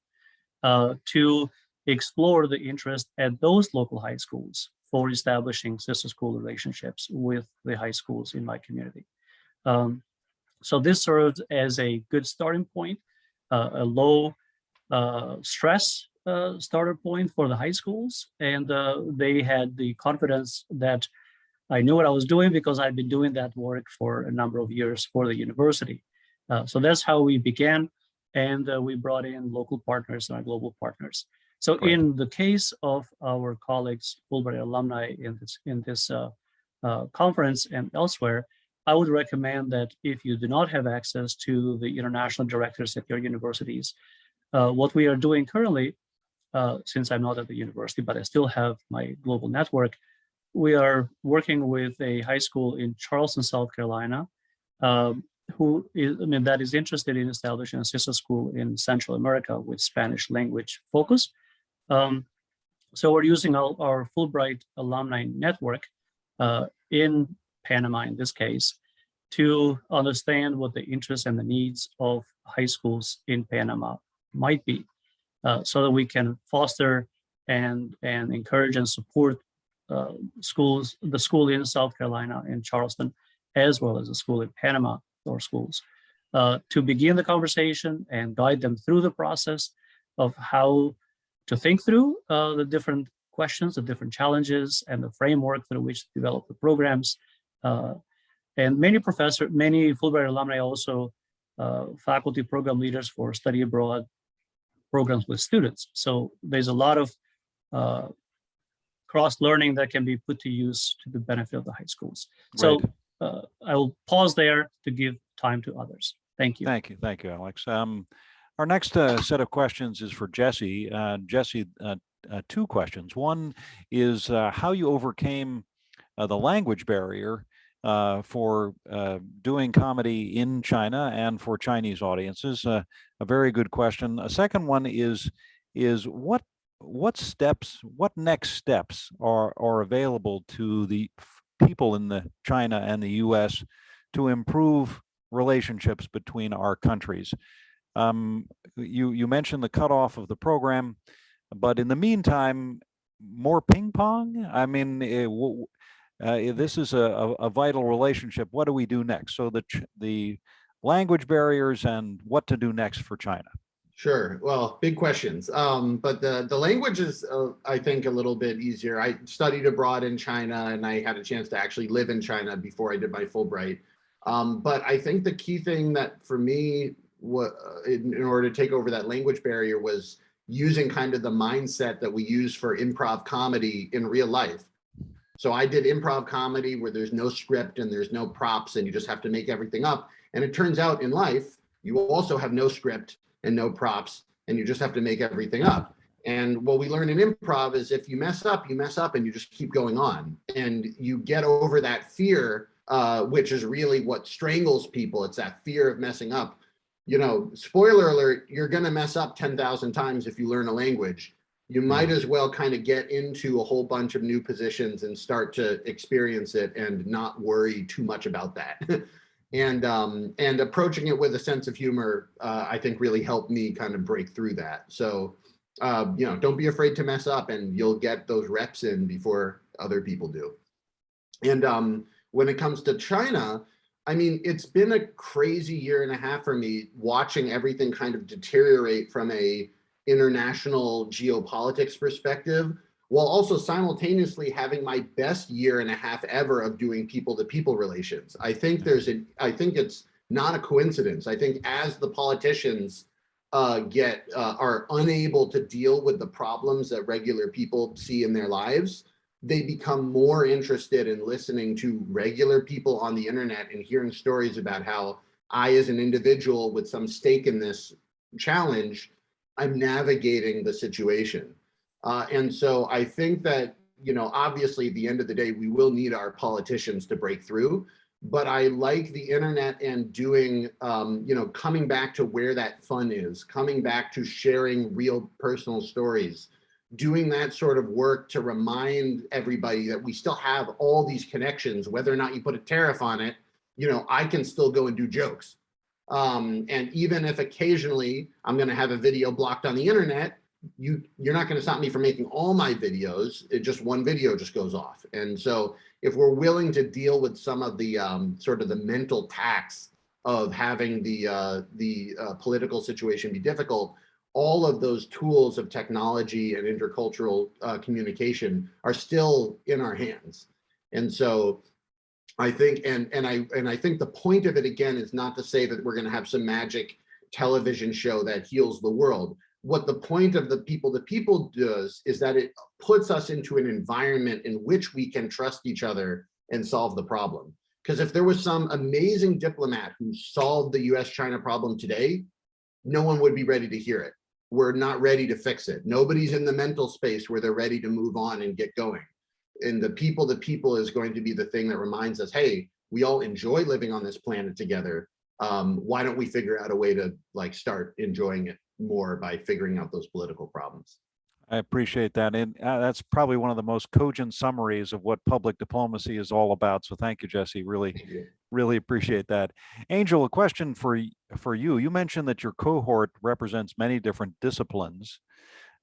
Speaker 2: uh, to explore the interest at those local high schools for establishing sister school relationships with the high schools in my community. Um, so this served as a good starting point, uh, a low uh, stress uh, starter point for the high schools. And uh, they had the confidence that I knew what I was doing because I'd been doing that work for a number of years for the university. Uh, so that's how we began. And uh, we brought in local partners and our global partners. So
Speaker 1: Great.
Speaker 2: in the case of our colleagues, Fulbright alumni in this, in this uh, uh, conference and elsewhere, I would recommend that if you do not have access to the international directors at your universities, uh, what we are doing currently, uh, since I'm not at the university, but I still have my global network, we are working with a high school in Charleston, South Carolina, um, who is, I mean, that is interested in establishing a sister school in Central America with Spanish language focus. Um, so we're using our, our Fulbright alumni network uh, in Panama in this case to understand what the interests and the needs of high schools in Panama might be uh, so that we can foster and, and encourage and support uh, schools, the school in South Carolina in Charleston, as well as a school in Panama or schools, uh, to begin the conversation and guide them through the process of how to think through uh, the different questions, the different challenges, and the framework through which to develop the programs. Uh, and many professor, many Fulbright alumni also uh, faculty program leaders for study abroad programs with students. So there's a lot of uh, cross-learning that can be put to use to the benefit of the high schools. So uh, I will pause there to give time to others. Thank you.
Speaker 1: Thank you, thank you, Alex. Um, our next uh, set of questions is for Jesse. Uh, Jesse, uh, uh, two questions. One is uh, how you overcame uh, the language barrier uh, for uh, doing comedy in China and for Chinese audiences. Uh, a very good question. A second one is is what what steps, what next steps are are available to the people in the China and the U.S. to improve relationships between our countries. Um, you you mentioned the cutoff of the program, but in the meantime, more ping pong. I mean, eh, w- uh, this is a, a, a vital relationship. What do we do next? So the the language barriers and what to do next for China.
Speaker 3: Sure. Well, big questions. Um, but the the language is, uh, I think, a little bit easier. I studied abroad in China, and I had a chance to actually live in China before I did my Fulbright. Um, but I think the key thing that for me, what in, in order to take over that language barrier was using kind of the mindset that we use for improv comedy in real life. So I did improv comedy where there's no script and there's no props and you just have to make everything up. And it turns out in life, you also have no script and no props and you just have to make everything up. And what we learn in improv is if you mess up, you mess up and you just keep going on and you get over that fear, uh, which is really what strangles people. It's that fear of messing up. You know, spoiler alert, you're going to mess up 10,000 times if you learn a language. You might as well kind of get into a whole bunch of new positions and start to experience it and not worry too much about that. *laughs* and um, and approaching it with a sense of humor, uh, I think really helped me kind of break through that. So, uh, you know, don't be afraid to mess up, and you'll get those reps in before other people do. And um, when it comes to China, I mean, it's been a crazy year and a half for me watching everything kind of deteriorate from a international geopolitics perspective, while also simultaneously having my best year and a half ever of doing people to people relations. I think there's a, I think it's not a coincidence. I think as the politicians uh, get, uh, are unable to deal with the problems that regular people see in their lives, they become more interested in listening to regular people on the internet and hearing stories about how I, as an individual with some stake in this challenge, I'm navigating the situation. Uh, and so I think that, you know, obviously at the end of the day, we will need our politicians to break through. But I like the internet and doing, um, you know, coming back to where that fun is, coming back to sharing real personal stories, doing that sort of work to remind everybody that we still have all these connections, whether or not you put a tariff on it, you know, I can still go and do jokes. Um, and even if occasionally I'm going to have a video blocked on the internet, you you're not going to stop me from making all my videos. It just one video just goes off. And so if we're willing to deal with some of the um, sort of the mental tax of having the uh, the uh, political situation be difficult, all of those tools of technology and intercultural uh, communication are still in our hands. And so I think, and and I and I think the point of it again is not to say that we're going to have some magic television show that heals the world. What the point of the people the people does is that it puts us into an environment in which we can trust each other and solve the problem. Because if there was some amazing diplomat who solved the US-China problem today, no one would be ready to hear it. We're not ready to fix it. Nobody's in the mental space where they're ready to move on and get going and the people the people is going to be the thing that reminds us, hey, we all enjoy living on this planet together. Um, why don't we figure out a way to like start enjoying it more by figuring out those political problems?
Speaker 1: I appreciate that. And uh, that's probably one of the most cogent summaries of what public diplomacy is all about. So thank you, Jesse. Really,
Speaker 3: you.
Speaker 1: really appreciate that. Angel, a question for, for you. You mentioned that your cohort represents many different disciplines.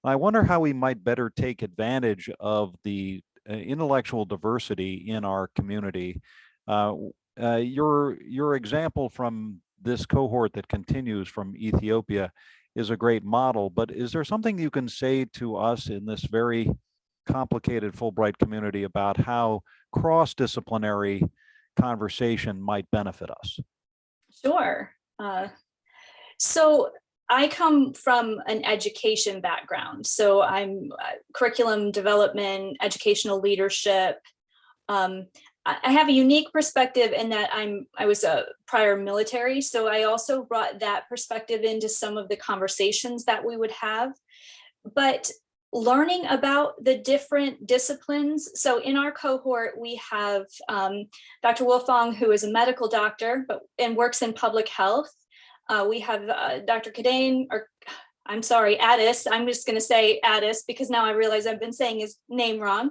Speaker 1: I wonder how we might better take advantage of the uh, intellectual diversity in our community. Uh, uh, your, your example from this cohort that continues from Ethiopia is a great model, but is there something you can say to us in this very complicated Fulbright community about how cross-disciplinary conversation might benefit us?
Speaker 4: Sure. Uh, so I come from an education background. So I'm uh, curriculum development, educational leadership. Um, I have a unique perspective in that I'm I was a prior military, so I also brought that perspective into some of the conversations that we would have. But learning about the different disciplines. So in our cohort, we have um, Dr. Wolfong, who is a medical doctor but and works in public health. Uh, we have uh, Dr. Kadane, or I'm sorry, Addis. I'm just going to say Addis because now I realize I've been saying his name wrong.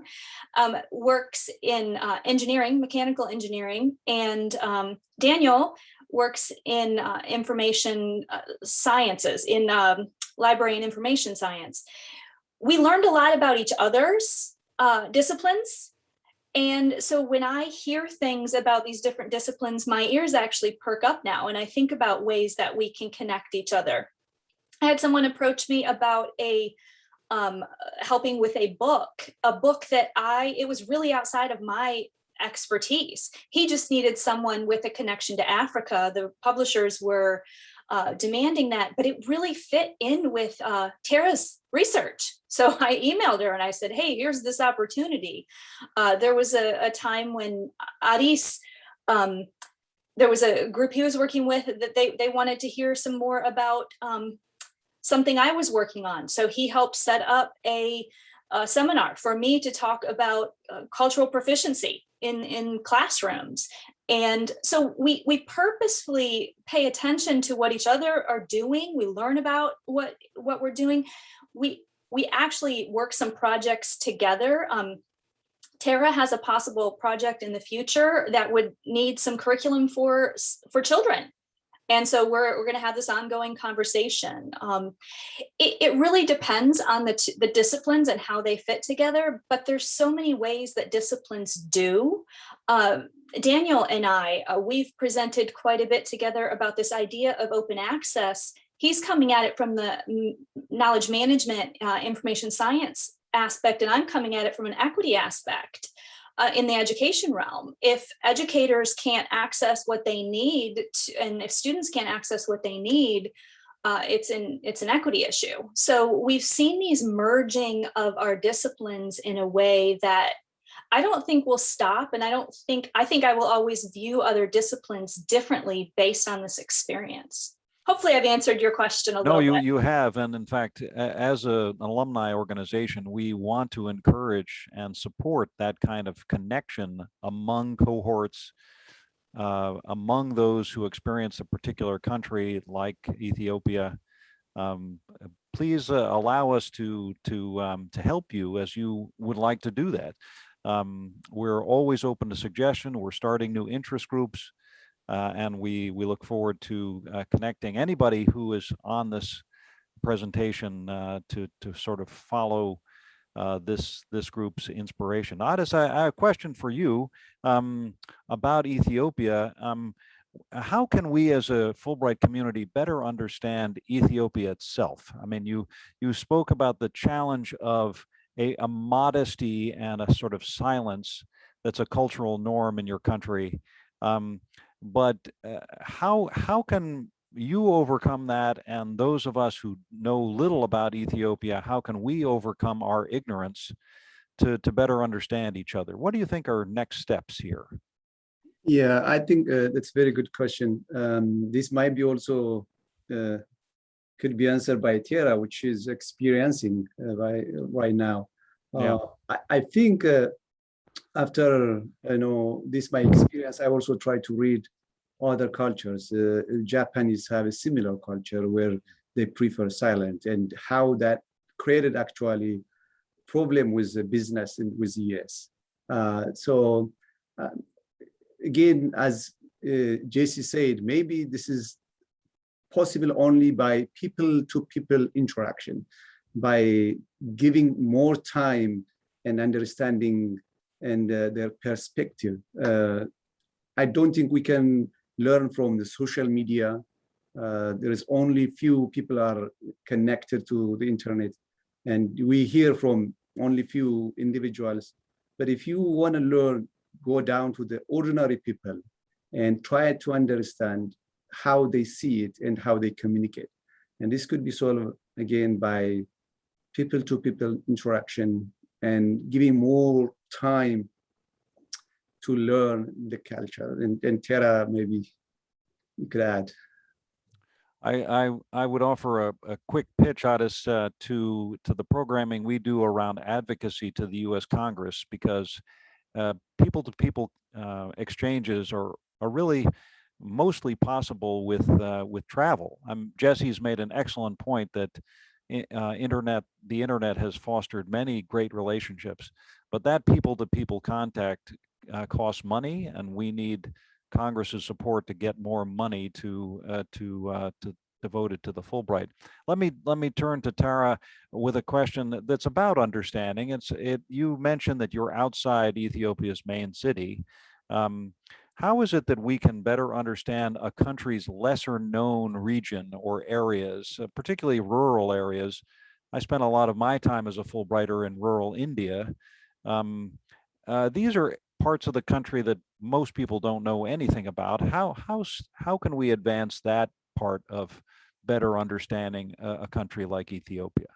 Speaker 4: Um, works in uh, engineering, mechanical engineering, and um, Daniel works in uh, information uh, sciences, in um, library and information science. We learned a lot about each other's uh, disciplines and so when I hear things about these different disciplines, my ears actually perk up now and I think about ways that we can connect each other. I had someone approach me about a um, helping with a book, a book that I, it was really outside of my expertise. He just needed someone with a connection to Africa. The publishers were uh, demanding that, but it really fit in with uh, Tara's research. So *laughs* I emailed her and I said, hey, here's this opportunity. Uh, there was a, a time when Addis, um, there was a group he was working with that they, they wanted to hear some more about um, something I was working on. So he helped set up a, a seminar for me to talk about uh, cultural proficiency in, in classrooms. And so we, we purposefully pay attention to what each other are doing. We learn about what, what we're doing. We, we actually work some projects together. Um, Tara has a possible project in the future that would need some curriculum for, for children. And so we're, we're going to have this ongoing conversation. Um, it, it really depends on the, the disciplines and how they fit together, but there's so many ways that disciplines do. Uh, Daniel and I, uh, we've presented quite a bit together about this idea of open access he's coming at it from the knowledge management, uh, information science aspect, and I'm coming at it from an equity aspect uh, in the education realm. If educators can't access what they need, to, and if students can't access what they need, uh, it's an it's an equity issue. So we've seen these merging of our disciplines in a way that I don't think will stop, and I don't think I think I will always view other disciplines differently based on this experience. Hopefully, I've answered your question a
Speaker 1: No,
Speaker 4: little
Speaker 1: you,
Speaker 4: bit.
Speaker 1: you have. And in fact, as a- an alumni organization, we want to encourage and support that kind of connection among cohorts, uh, among those who experience a particular country like Ethiopia. Um, Please uh, allow us to, to, um, to help you as you would like to do that. Um, We're always open to suggestion. We're starting new interest groups. Uh, and we, we look forward to uh, connecting anybody who is on this presentation uh, to, to sort of follow uh, this, this group's inspiration. Addis, I, I have a question for you um, about Ethiopia. Um, how can we as a Fulbright community better understand Ethiopia itself? I mean, you, you spoke about the challenge of a, a modesty and a sort of silence that's a cultural norm in your country. Um, but uh, how how can you overcome that and those of us who know little about ethiopia how can we overcome our ignorance to to better understand each other what do you think are next steps here
Speaker 5: Yeah, I think uh, that's a very good question. Um, this might be also uh, could be answered by Tara, which is experiencing uh, right right now.
Speaker 1: Yeah.
Speaker 5: Uh, I, I think uh, after you know this my experience, I also try to read other cultures. Uh, Japanese have a similar culture where they prefer silent, and how that created actually problem with the business and with US. Uh, so. Uh, again, as uh, JC said, maybe this is possible only by people-to-people interaction, by giving more time and understanding and uh, their perspective. Uh, I don't think we can learn from the social media. Uh, there is only few people are connected to the internet, and we hear from only few individuals. But if you want to learn go down to the ordinary people and try to understand how they see it and how they communicate. And this could be solved again by people to people interaction and giving more time to learn the culture. And, and Tara, maybe you could add.
Speaker 1: I, I, I would offer a, a quick pitch, Addis, uh, to, to the programming we do around advocacy to the US Congress, because uh, people-to-people uh, exchanges are, are really mostly possible with, uh, with travel. Um, Jesse's made an excellent point that uh, internet, the internet has fostered many great relationships, but that people-to-people contact uh, costs money, and we need Congress's support to get more money to uh, to uh, to devoted to the Fulbright. Let me let me turn to Tara with a question that- that's about understanding. It's it. You mentioned that you're outside Ethiopia's main city. Um, how is it that we can better understand a country's lesser known region or areas, uh, particularly rural areas? I spent a lot of my time as a Fulbrighter in rural India. Um, uh, these are parts of the country that most people don't know anything about. How how how can we advance that part of better understanding a, a country like Ethiopia?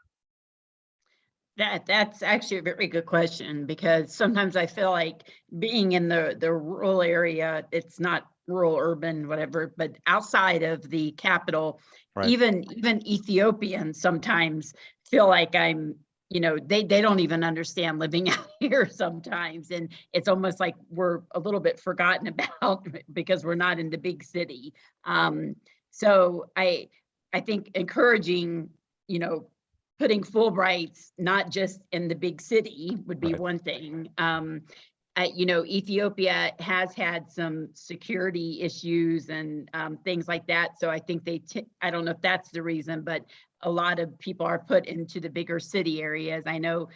Speaker 7: That, that's actually a very good question because sometimes I feel like being in the, the rural area, it's not rural, urban, whatever, but outside of the capital,
Speaker 1: Right.
Speaker 7: even, even Ethiopians sometimes feel like I'm, you know, they, they don't even understand living *laughs* out here sometimes. And it's almost like we're a little bit forgotten *laughs* about because we're not in the big city. Um, so I, I think encouraging, you know, putting Fulbrights not just in the big city would be
Speaker 1: Right.
Speaker 7: one thing. Um, uh, you know, Ethiopia has had some security issues and um, things like that. So I think they, I don't know if that's the reason, but a lot of people are put into the bigger city areas. I know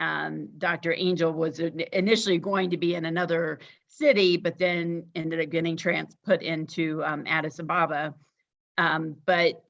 Speaker 7: um, Dr. Angel was initially going to be in another city, but then ended up getting trans put into um, Addis Ababa. Um, but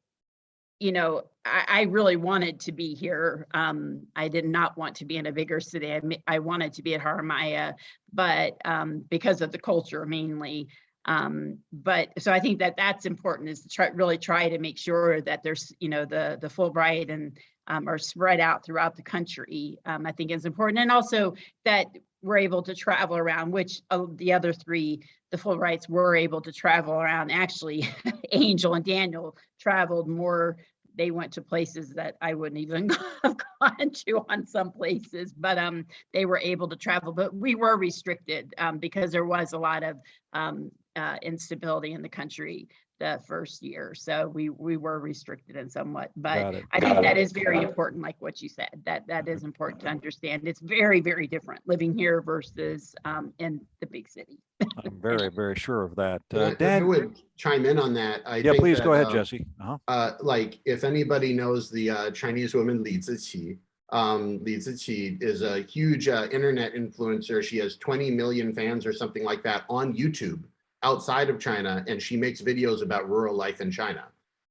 Speaker 7: you know, I, I really wanted to be here. Um, I did not want to be in a bigger city. I, I wanted to be at Haramaya, but um, because of the culture mainly. Um, but so I think that that's important is to try, really try to make sure that there's, you know, the, the Fulbright and um, are spread out throughout the country. Um, I think is important. And also that we're able to travel around, which uh, the other three, the Fulbrights were able to travel around. Actually, *laughs* Angel and Daniel traveled more. They went to places that I wouldn't even *laughs* have gone to on some places, but um, they were able to travel. But we were restricted um, because there was a lot of um, uh, instability in the country the first year. So we we were restricted in somewhat, but
Speaker 1: Got it.
Speaker 7: I think that is very important, like what you said, that that is important to understand. It's very, very different living here versus um, in the big city.
Speaker 1: I'm very, very sure of that.
Speaker 3: And
Speaker 1: Uh,
Speaker 3: if I
Speaker 1: Dan,
Speaker 3: would chime in on that. I
Speaker 1: yeah,
Speaker 3: think
Speaker 1: please go ahead,
Speaker 3: um,
Speaker 1: Jesse. Uh-huh.
Speaker 3: uh, like if anybody knows the uh, Chinese woman Li Ziqi, um, Li Ziqi is a huge uh, internet influencer. She has 20 million fans or something like that on YouTube outside of China, and she makes videos about rural life in China.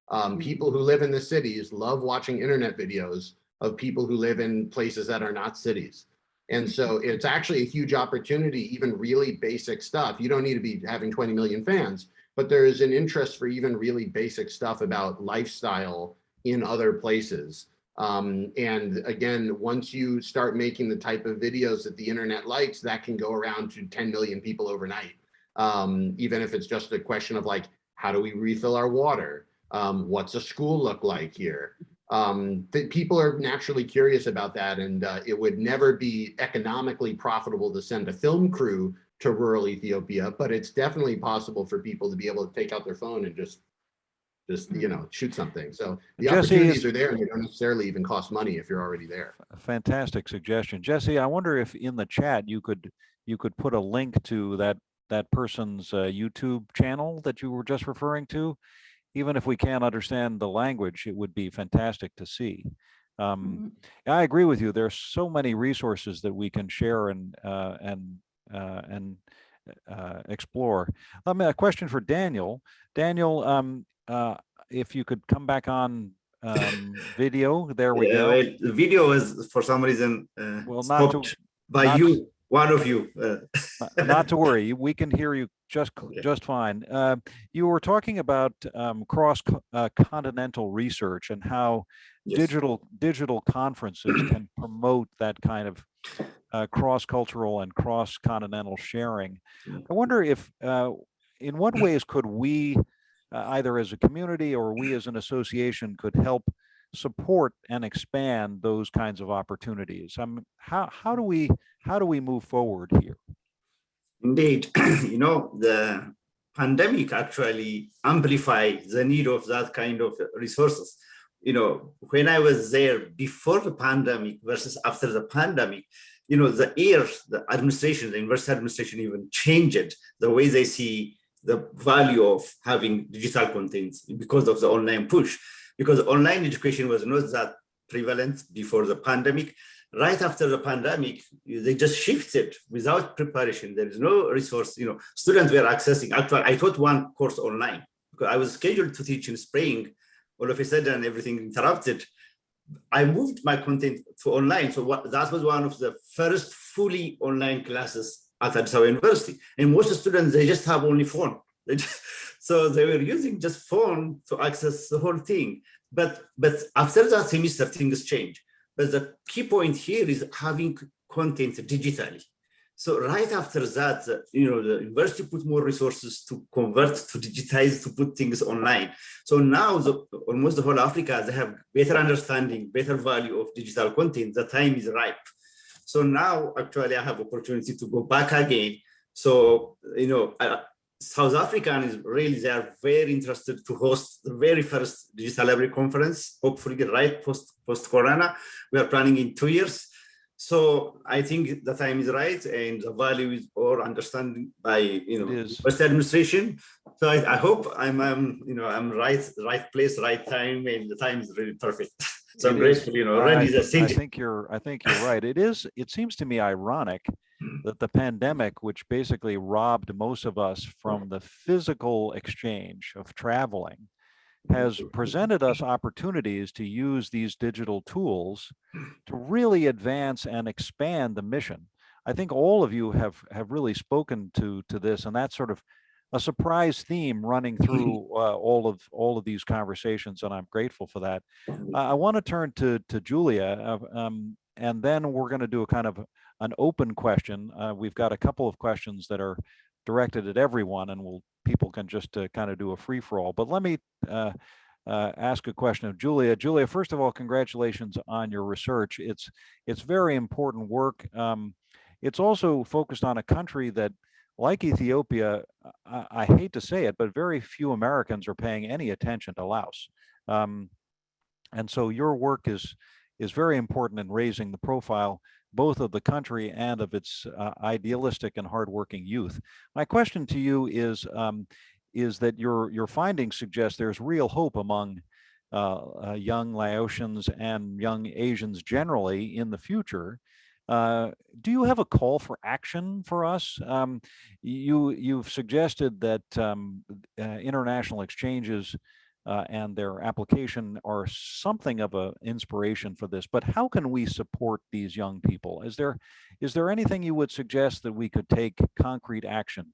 Speaker 3: Um,
Speaker 7: Mhm.
Speaker 3: people who live in the cities love watching internet videos of people who live in places that are not cities. And so it's actually a huge opportunity, even really basic stuff. You don't need to be having 20 million fans, but there is an interest for even really basic stuff about lifestyle in other places. Um, and again, once you start making the type of videos that the internet likes, that can go around to 10 million people overnight. Um, even if it's just a question of like, how do we refill our water? Um, what's a school look like here? Um, that people are naturally curious about that, and uh, it would never be economically profitable to send a film crew to rural Ethiopia, but it's definitely possible for people to be able to take out their phone and just, just you know, shoot something. So the
Speaker 1: Jesse,
Speaker 3: opportunities
Speaker 1: is-
Speaker 3: are there, and they don't necessarily even cost money if you're already there.
Speaker 1: Fantastic suggestion. Jesse, I wonder if in the chat you could, you could put a link to that, that person's uh, YouTube channel that you were just referring to? Even if we can't understand the language, it would be fantastic to see. Um, I agree with you. There's so many resources that we can share and, uh, and, uh, and uh, explore. Um, a question for Daniel. Daniel, um, uh, if you could come back on um, *laughs* video, there we go.
Speaker 8: the video was for some reason uh,
Speaker 1: Well, not to-
Speaker 8: stopped by
Speaker 1: not-
Speaker 8: you, one of you. Uh,
Speaker 1: Not to worry, we can hear you just, just fine. Uh, You were talking about um, cross uh, continental research and how
Speaker 8: yes.
Speaker 1: digital, digital conferences can *clears throat* promote that kind of uh, cross-cultural and cross-continental sharing. I wonder if, uh, in what ways could we, uh, either as a community or we as an association could help support and expand those kinds of opportunities? Um, how, how do we, how do we move forward here?
Speaker 8: Indeed, *clears throat* you know, the pandemic actually amplified the need of that kind of resources. You know, when I was there before the pandemic versus after the pandemic, you know, the air, the administration, the university administration even changed the way they see the value of having digital contents because of the online push. Because online education was not that prevalent before the pandemic right after the pandemic, they just shifted without preparation. There is no resource, you know, students were accessing, actually, I taught one course online because I was scheduled to teach in spring. All of a sudden, everything interrupted. I moved my content to online. So what, that was one of the first fully online classes at Addis University. And most students, they just have only phone. They just- so they were using just phone to access the whole thing. But, but after that semester, things change. But the key point here is having content digitally. So right after that, you know, the university put more resources to convert, to digitize, to put things online. So now the, almost the whole Africa, they have better understanding, better value of digital content. The time is ripe. So now actually I have opportunity to go back again. So, you know, South African is really, they are very interested to host the very first digital library conference, hopefully right post, post corona. We are planning in two years. So I think the time is right and the value is or understanding by, you know,
Speaker 1: is.
Speaker 8: West administration. So I, I hope I'm, um, you know, I'm right, right place, right time, and the time is really perfect. *laughs* So I'm
Speaker 1: It is.
Speaker 8: you know,
Speaker 1: I,
Speaker 8: already the
Speaker 1: I think you're, I think you're right. It is, it seems to me ironic hmm. that the pandemic, which basically robbed most of us from the physical exchange of traveling, has presented us opportunities to use these digital tools to hmm. really advance and expand the mission. I think all of you have have really spoken to to this, and that sort of a surprise theme running *laughs* through uh, all of all of these conversations, and I'm grateful for that. Uh, I want to turn to to Julia, uh, um, and then we're going to do a kind of an open question. Uh, we've got a couple of questions that are directed at everyone, and we'll people can just uh, kind of do a free for all. But let me uh, uh, ask a question of Julia. Julia, first of all, congratulations on your research. It's it's very important work. Um, it's also focused on a country that, like Ethiopia, I, I hate to say it, but very few Americans are paying any attention to Laos. Um, and so your work is is very important in raising the profile both of the country and of its uh, idealistic and hardworking youth. My question to you is, um, is that your, your findings suggest there's real hope among uh, uh, young Laotians and young Asians generally in the future. Uh, do you have a call for action for us? Um, you, you've suggested that um, uh, international exchanges uh, and their application are something of an inspiration for this. But how can we support these young people? Is there is there anything you would suggest that we could take concrete action?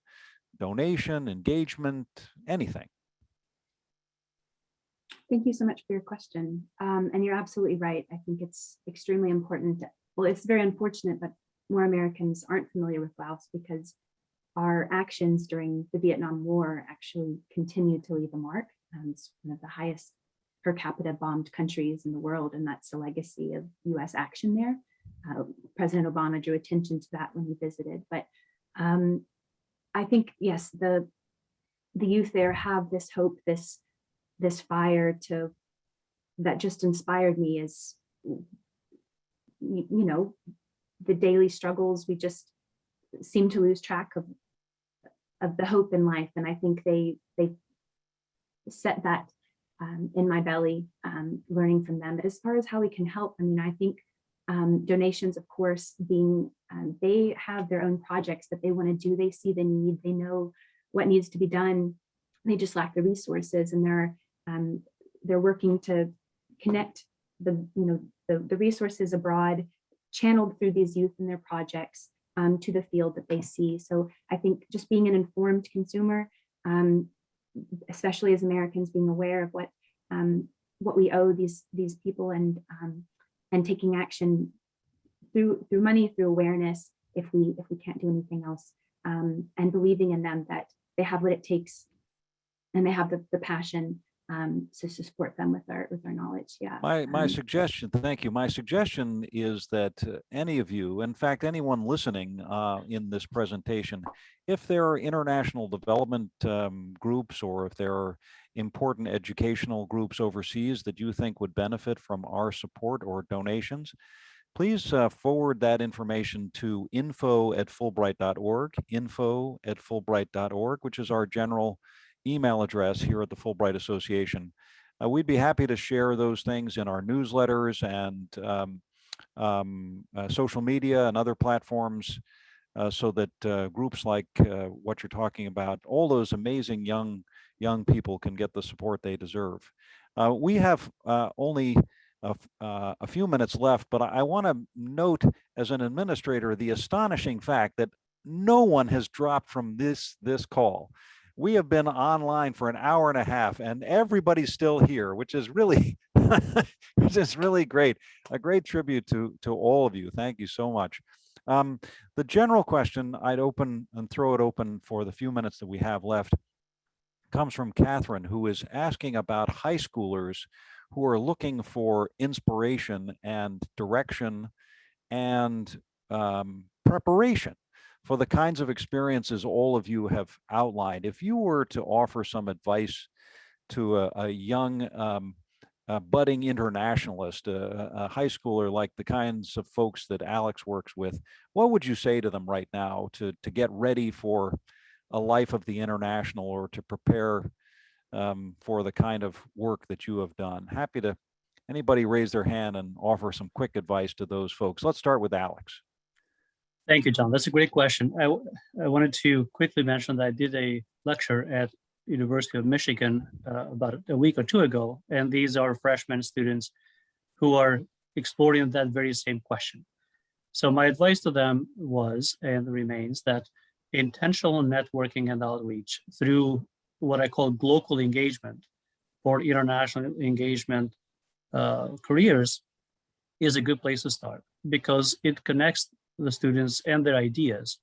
Speaker 1: Donation, engagement, anything?
Speaker 6: Thank you so much for your question. Um, and you're absolutely right. I think it's extremely important. Well, it's very unfortunate that more Americans aren't familiar with Laos because our actions during the Vietnam War actually continue to leave a mark. Um, it's one of the highest per capita bombed countries in the world, and that's the legacy of US action there. Uh, President Obama drew attention to that when he visited. But um, I think, yes, the, the youth there have this hope, this, this fire to, that just inspired me is, you, know, the daily struggles, we just seem to lose track of, of the hope in life. And I think they, they set that um, in my belly, um, learning from them. But as far as how we can help, I mean, I think um, donations, of course, being, um, they have their own projects that they want to do. They see the need, they know what needs to be done. They just lack the resources and they're, um, they're working to connect the, you know, the, the resources abroad channeled through these youth and their projects um, to the field that they see. So I think just being an informed consumer, um, especially as Americans being aware of what um, what we owe these these people and um, and taking action through through money through awareness if we if we can't do anything else um, and believing in them that they have what it takes and they have the, the passion um, to, to support them with our with our knowledge yeah
Speaker 1: My, my
Speaker 6: Um,
Speaker 1: suggestion, thank you. My suggestion is that uh, any of you, in fact, anyone listening uh, in this presentation, if there are international development um, groups or if there are important educational groups overseas that you think would benefit from our support or donations, please uh, forward that information to info at fulbright.org, info at fulbright.org, which is our general email address here at the Fulbright Association. Uh, we'd be happy to share those things in our newsletters and um, um, uh, social media and other platforms uh, so that uh, groups like uh, what you're talking about, all those amazing young young people can get the support they deserve. Uh, we have only a, a few minutes left, but I, I want to note as an administrator the astonishing fact that no one has dropped from this this call we have been online for an hour and a half and everybody's still here which is really *laughs* which is really great. A great tribute to to all of you. Thank you so much. Um, the general question i'd open and throw it open for the few minutes that we have left comes from catherine who is asking about high schoolers who are looking for inspiration and direction and um, preparation for the kinds of experiences all of you have outlined. If you were to offer some advice to a, a young um, a budding internationalist, a, a high schooler like the kinds of folks that Alex works with, what would you say to them right now to, to get ready for a life of the international or to prepare um, for the kind of work that you have done? Happy to, anybody raise their hand and offer some quick advice to those folks. Let's start with Alex.
Speaker 2: Thank you, John. That's a great question. I, I wanted to quickly mention that I did a lecture at University of Michigan uh, about a week or two ago, and these are freshman students who are exploring that very same question. So my advice to them was and remains that intentional networking and outreach through what I call local engagement or international engagement uh, careers is a good place to start because it connects the students and their ideas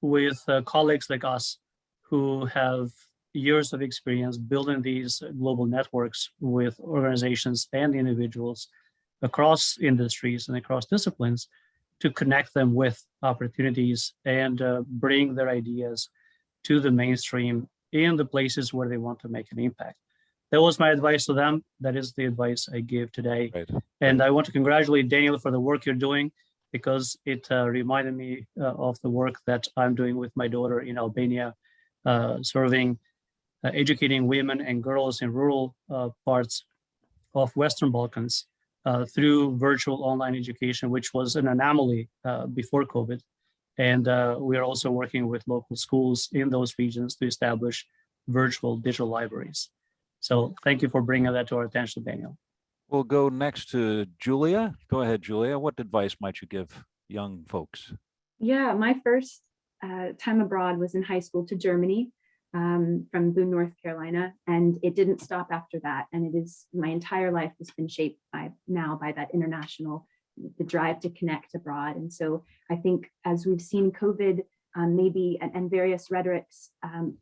Speaker 2: with uh, colleagues like us who have years of experience building these global networks with organizations and individuals across industries and across disciplines to connect them with opportunities and uh, bring their ideas to the mainstream in the places where they want to make an impact. That was my advice to them. That is the advice I give today.
Speaker 1: Right.
Speaker 2: And I want to congratulate Daniel for the work you're doing because it uh, reminded me uh, of the work that I'm doing with my daughter in Albania, uh, serving, uh, educating women and girls in rural uh, parts of Western Balkans through virtual online education, which was an anomaly before COVID. And we are also working with local schools in those regions to establish virtual digital libraries. So thank you for bringing that to our attention, Daniel.
Speaker 1: We'll go next to Julia. Go ahead, Julia. What advice might you give young folks?
Speaker 6: Yeah, my first uh, time abroad was in high school to Germany um, from Boone, North Carolina, and it didn't stop after that. And it is my entire life has been shaped by now by that international, the drive to connect abroad. And so I think as we've seen COVID, um, maybe and, and various rhetorics um,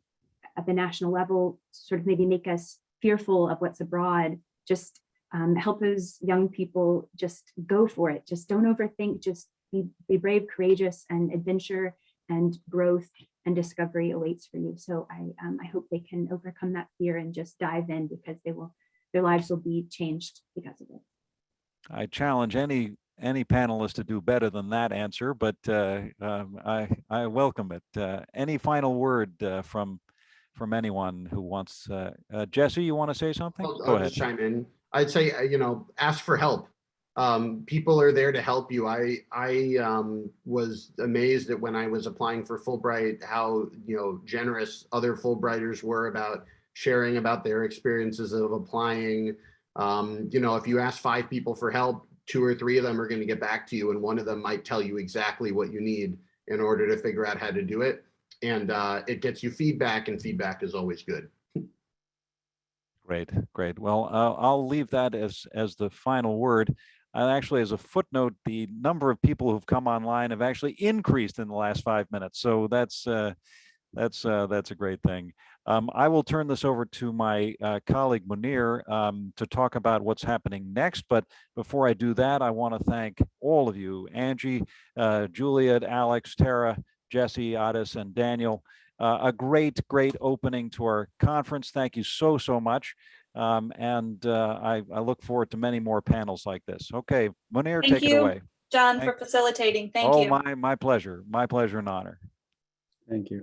Speaker 6: at the national level, sort of maybe make us fearful of what's abroad. Just um, help those young people just go for it. Just don't overthink. Just be, be brave, courageous, and adventure and growth and discovery awaits for you. So I, um, I hope they can overcome that fear and just dive in because they will, their lives will be changed because of it.
Speaker 1: I challenge any any panelist to do better than that answer, but uh, um, I I welcome it. Uh, any final word uh, from from anyone who wants? Uh, uh, Jesse, you want to say something?
Speaker 3: I'll,
Speaker 1: Go
Speaker 3: I'll
Speaker 1: ahead.
Speaker 3: just chime in. I'd say, uh, you know, ask for help. Um, people are there to help you. I, I, um, was amazed that when I was applying for Fulbright, how, you know, generous other Fulbrighters were about sharing about their experiences of applying. Um, you know, if you ask five people for help, two or three of them are going to get back to you and one of them might tell you exactly what you need in order to figure out how to do it. And, uh, it gets you feedback and feedback is always good.
Speaker 1: Great, great. Well, uh, I'll leave that as as the final word. Uh, actually, as a footnote, the number of people who've come online have actually increased in the last five minutes. So that's uh, that's uh, that's a great thing. Um, I will turn this over to my uh, colleague Munir um, to talk about what's happening next. But before I do that, I want to thank all of you, Angie, uh, Juliet, Alex, Tara, Jesse, Addis, and Daniel. Uh, a great, great opening to our conference. Thank you so, so much. Um, and uh, I, I look forward to many more panels like this. Okay, Munir,
Speaker 4: Thank
Speaker 1: take it
Speaker 4: you.
Speaker 1: away.
Speaker 4: John,
Speaker 1: Thank-
Speaker 4: for facilitating. Thank
Speaker 1: oh,
Speaker 4: you.
Speaker 1: my, my pleasure. My pleasure and honor.
Speaker 5: Thank you.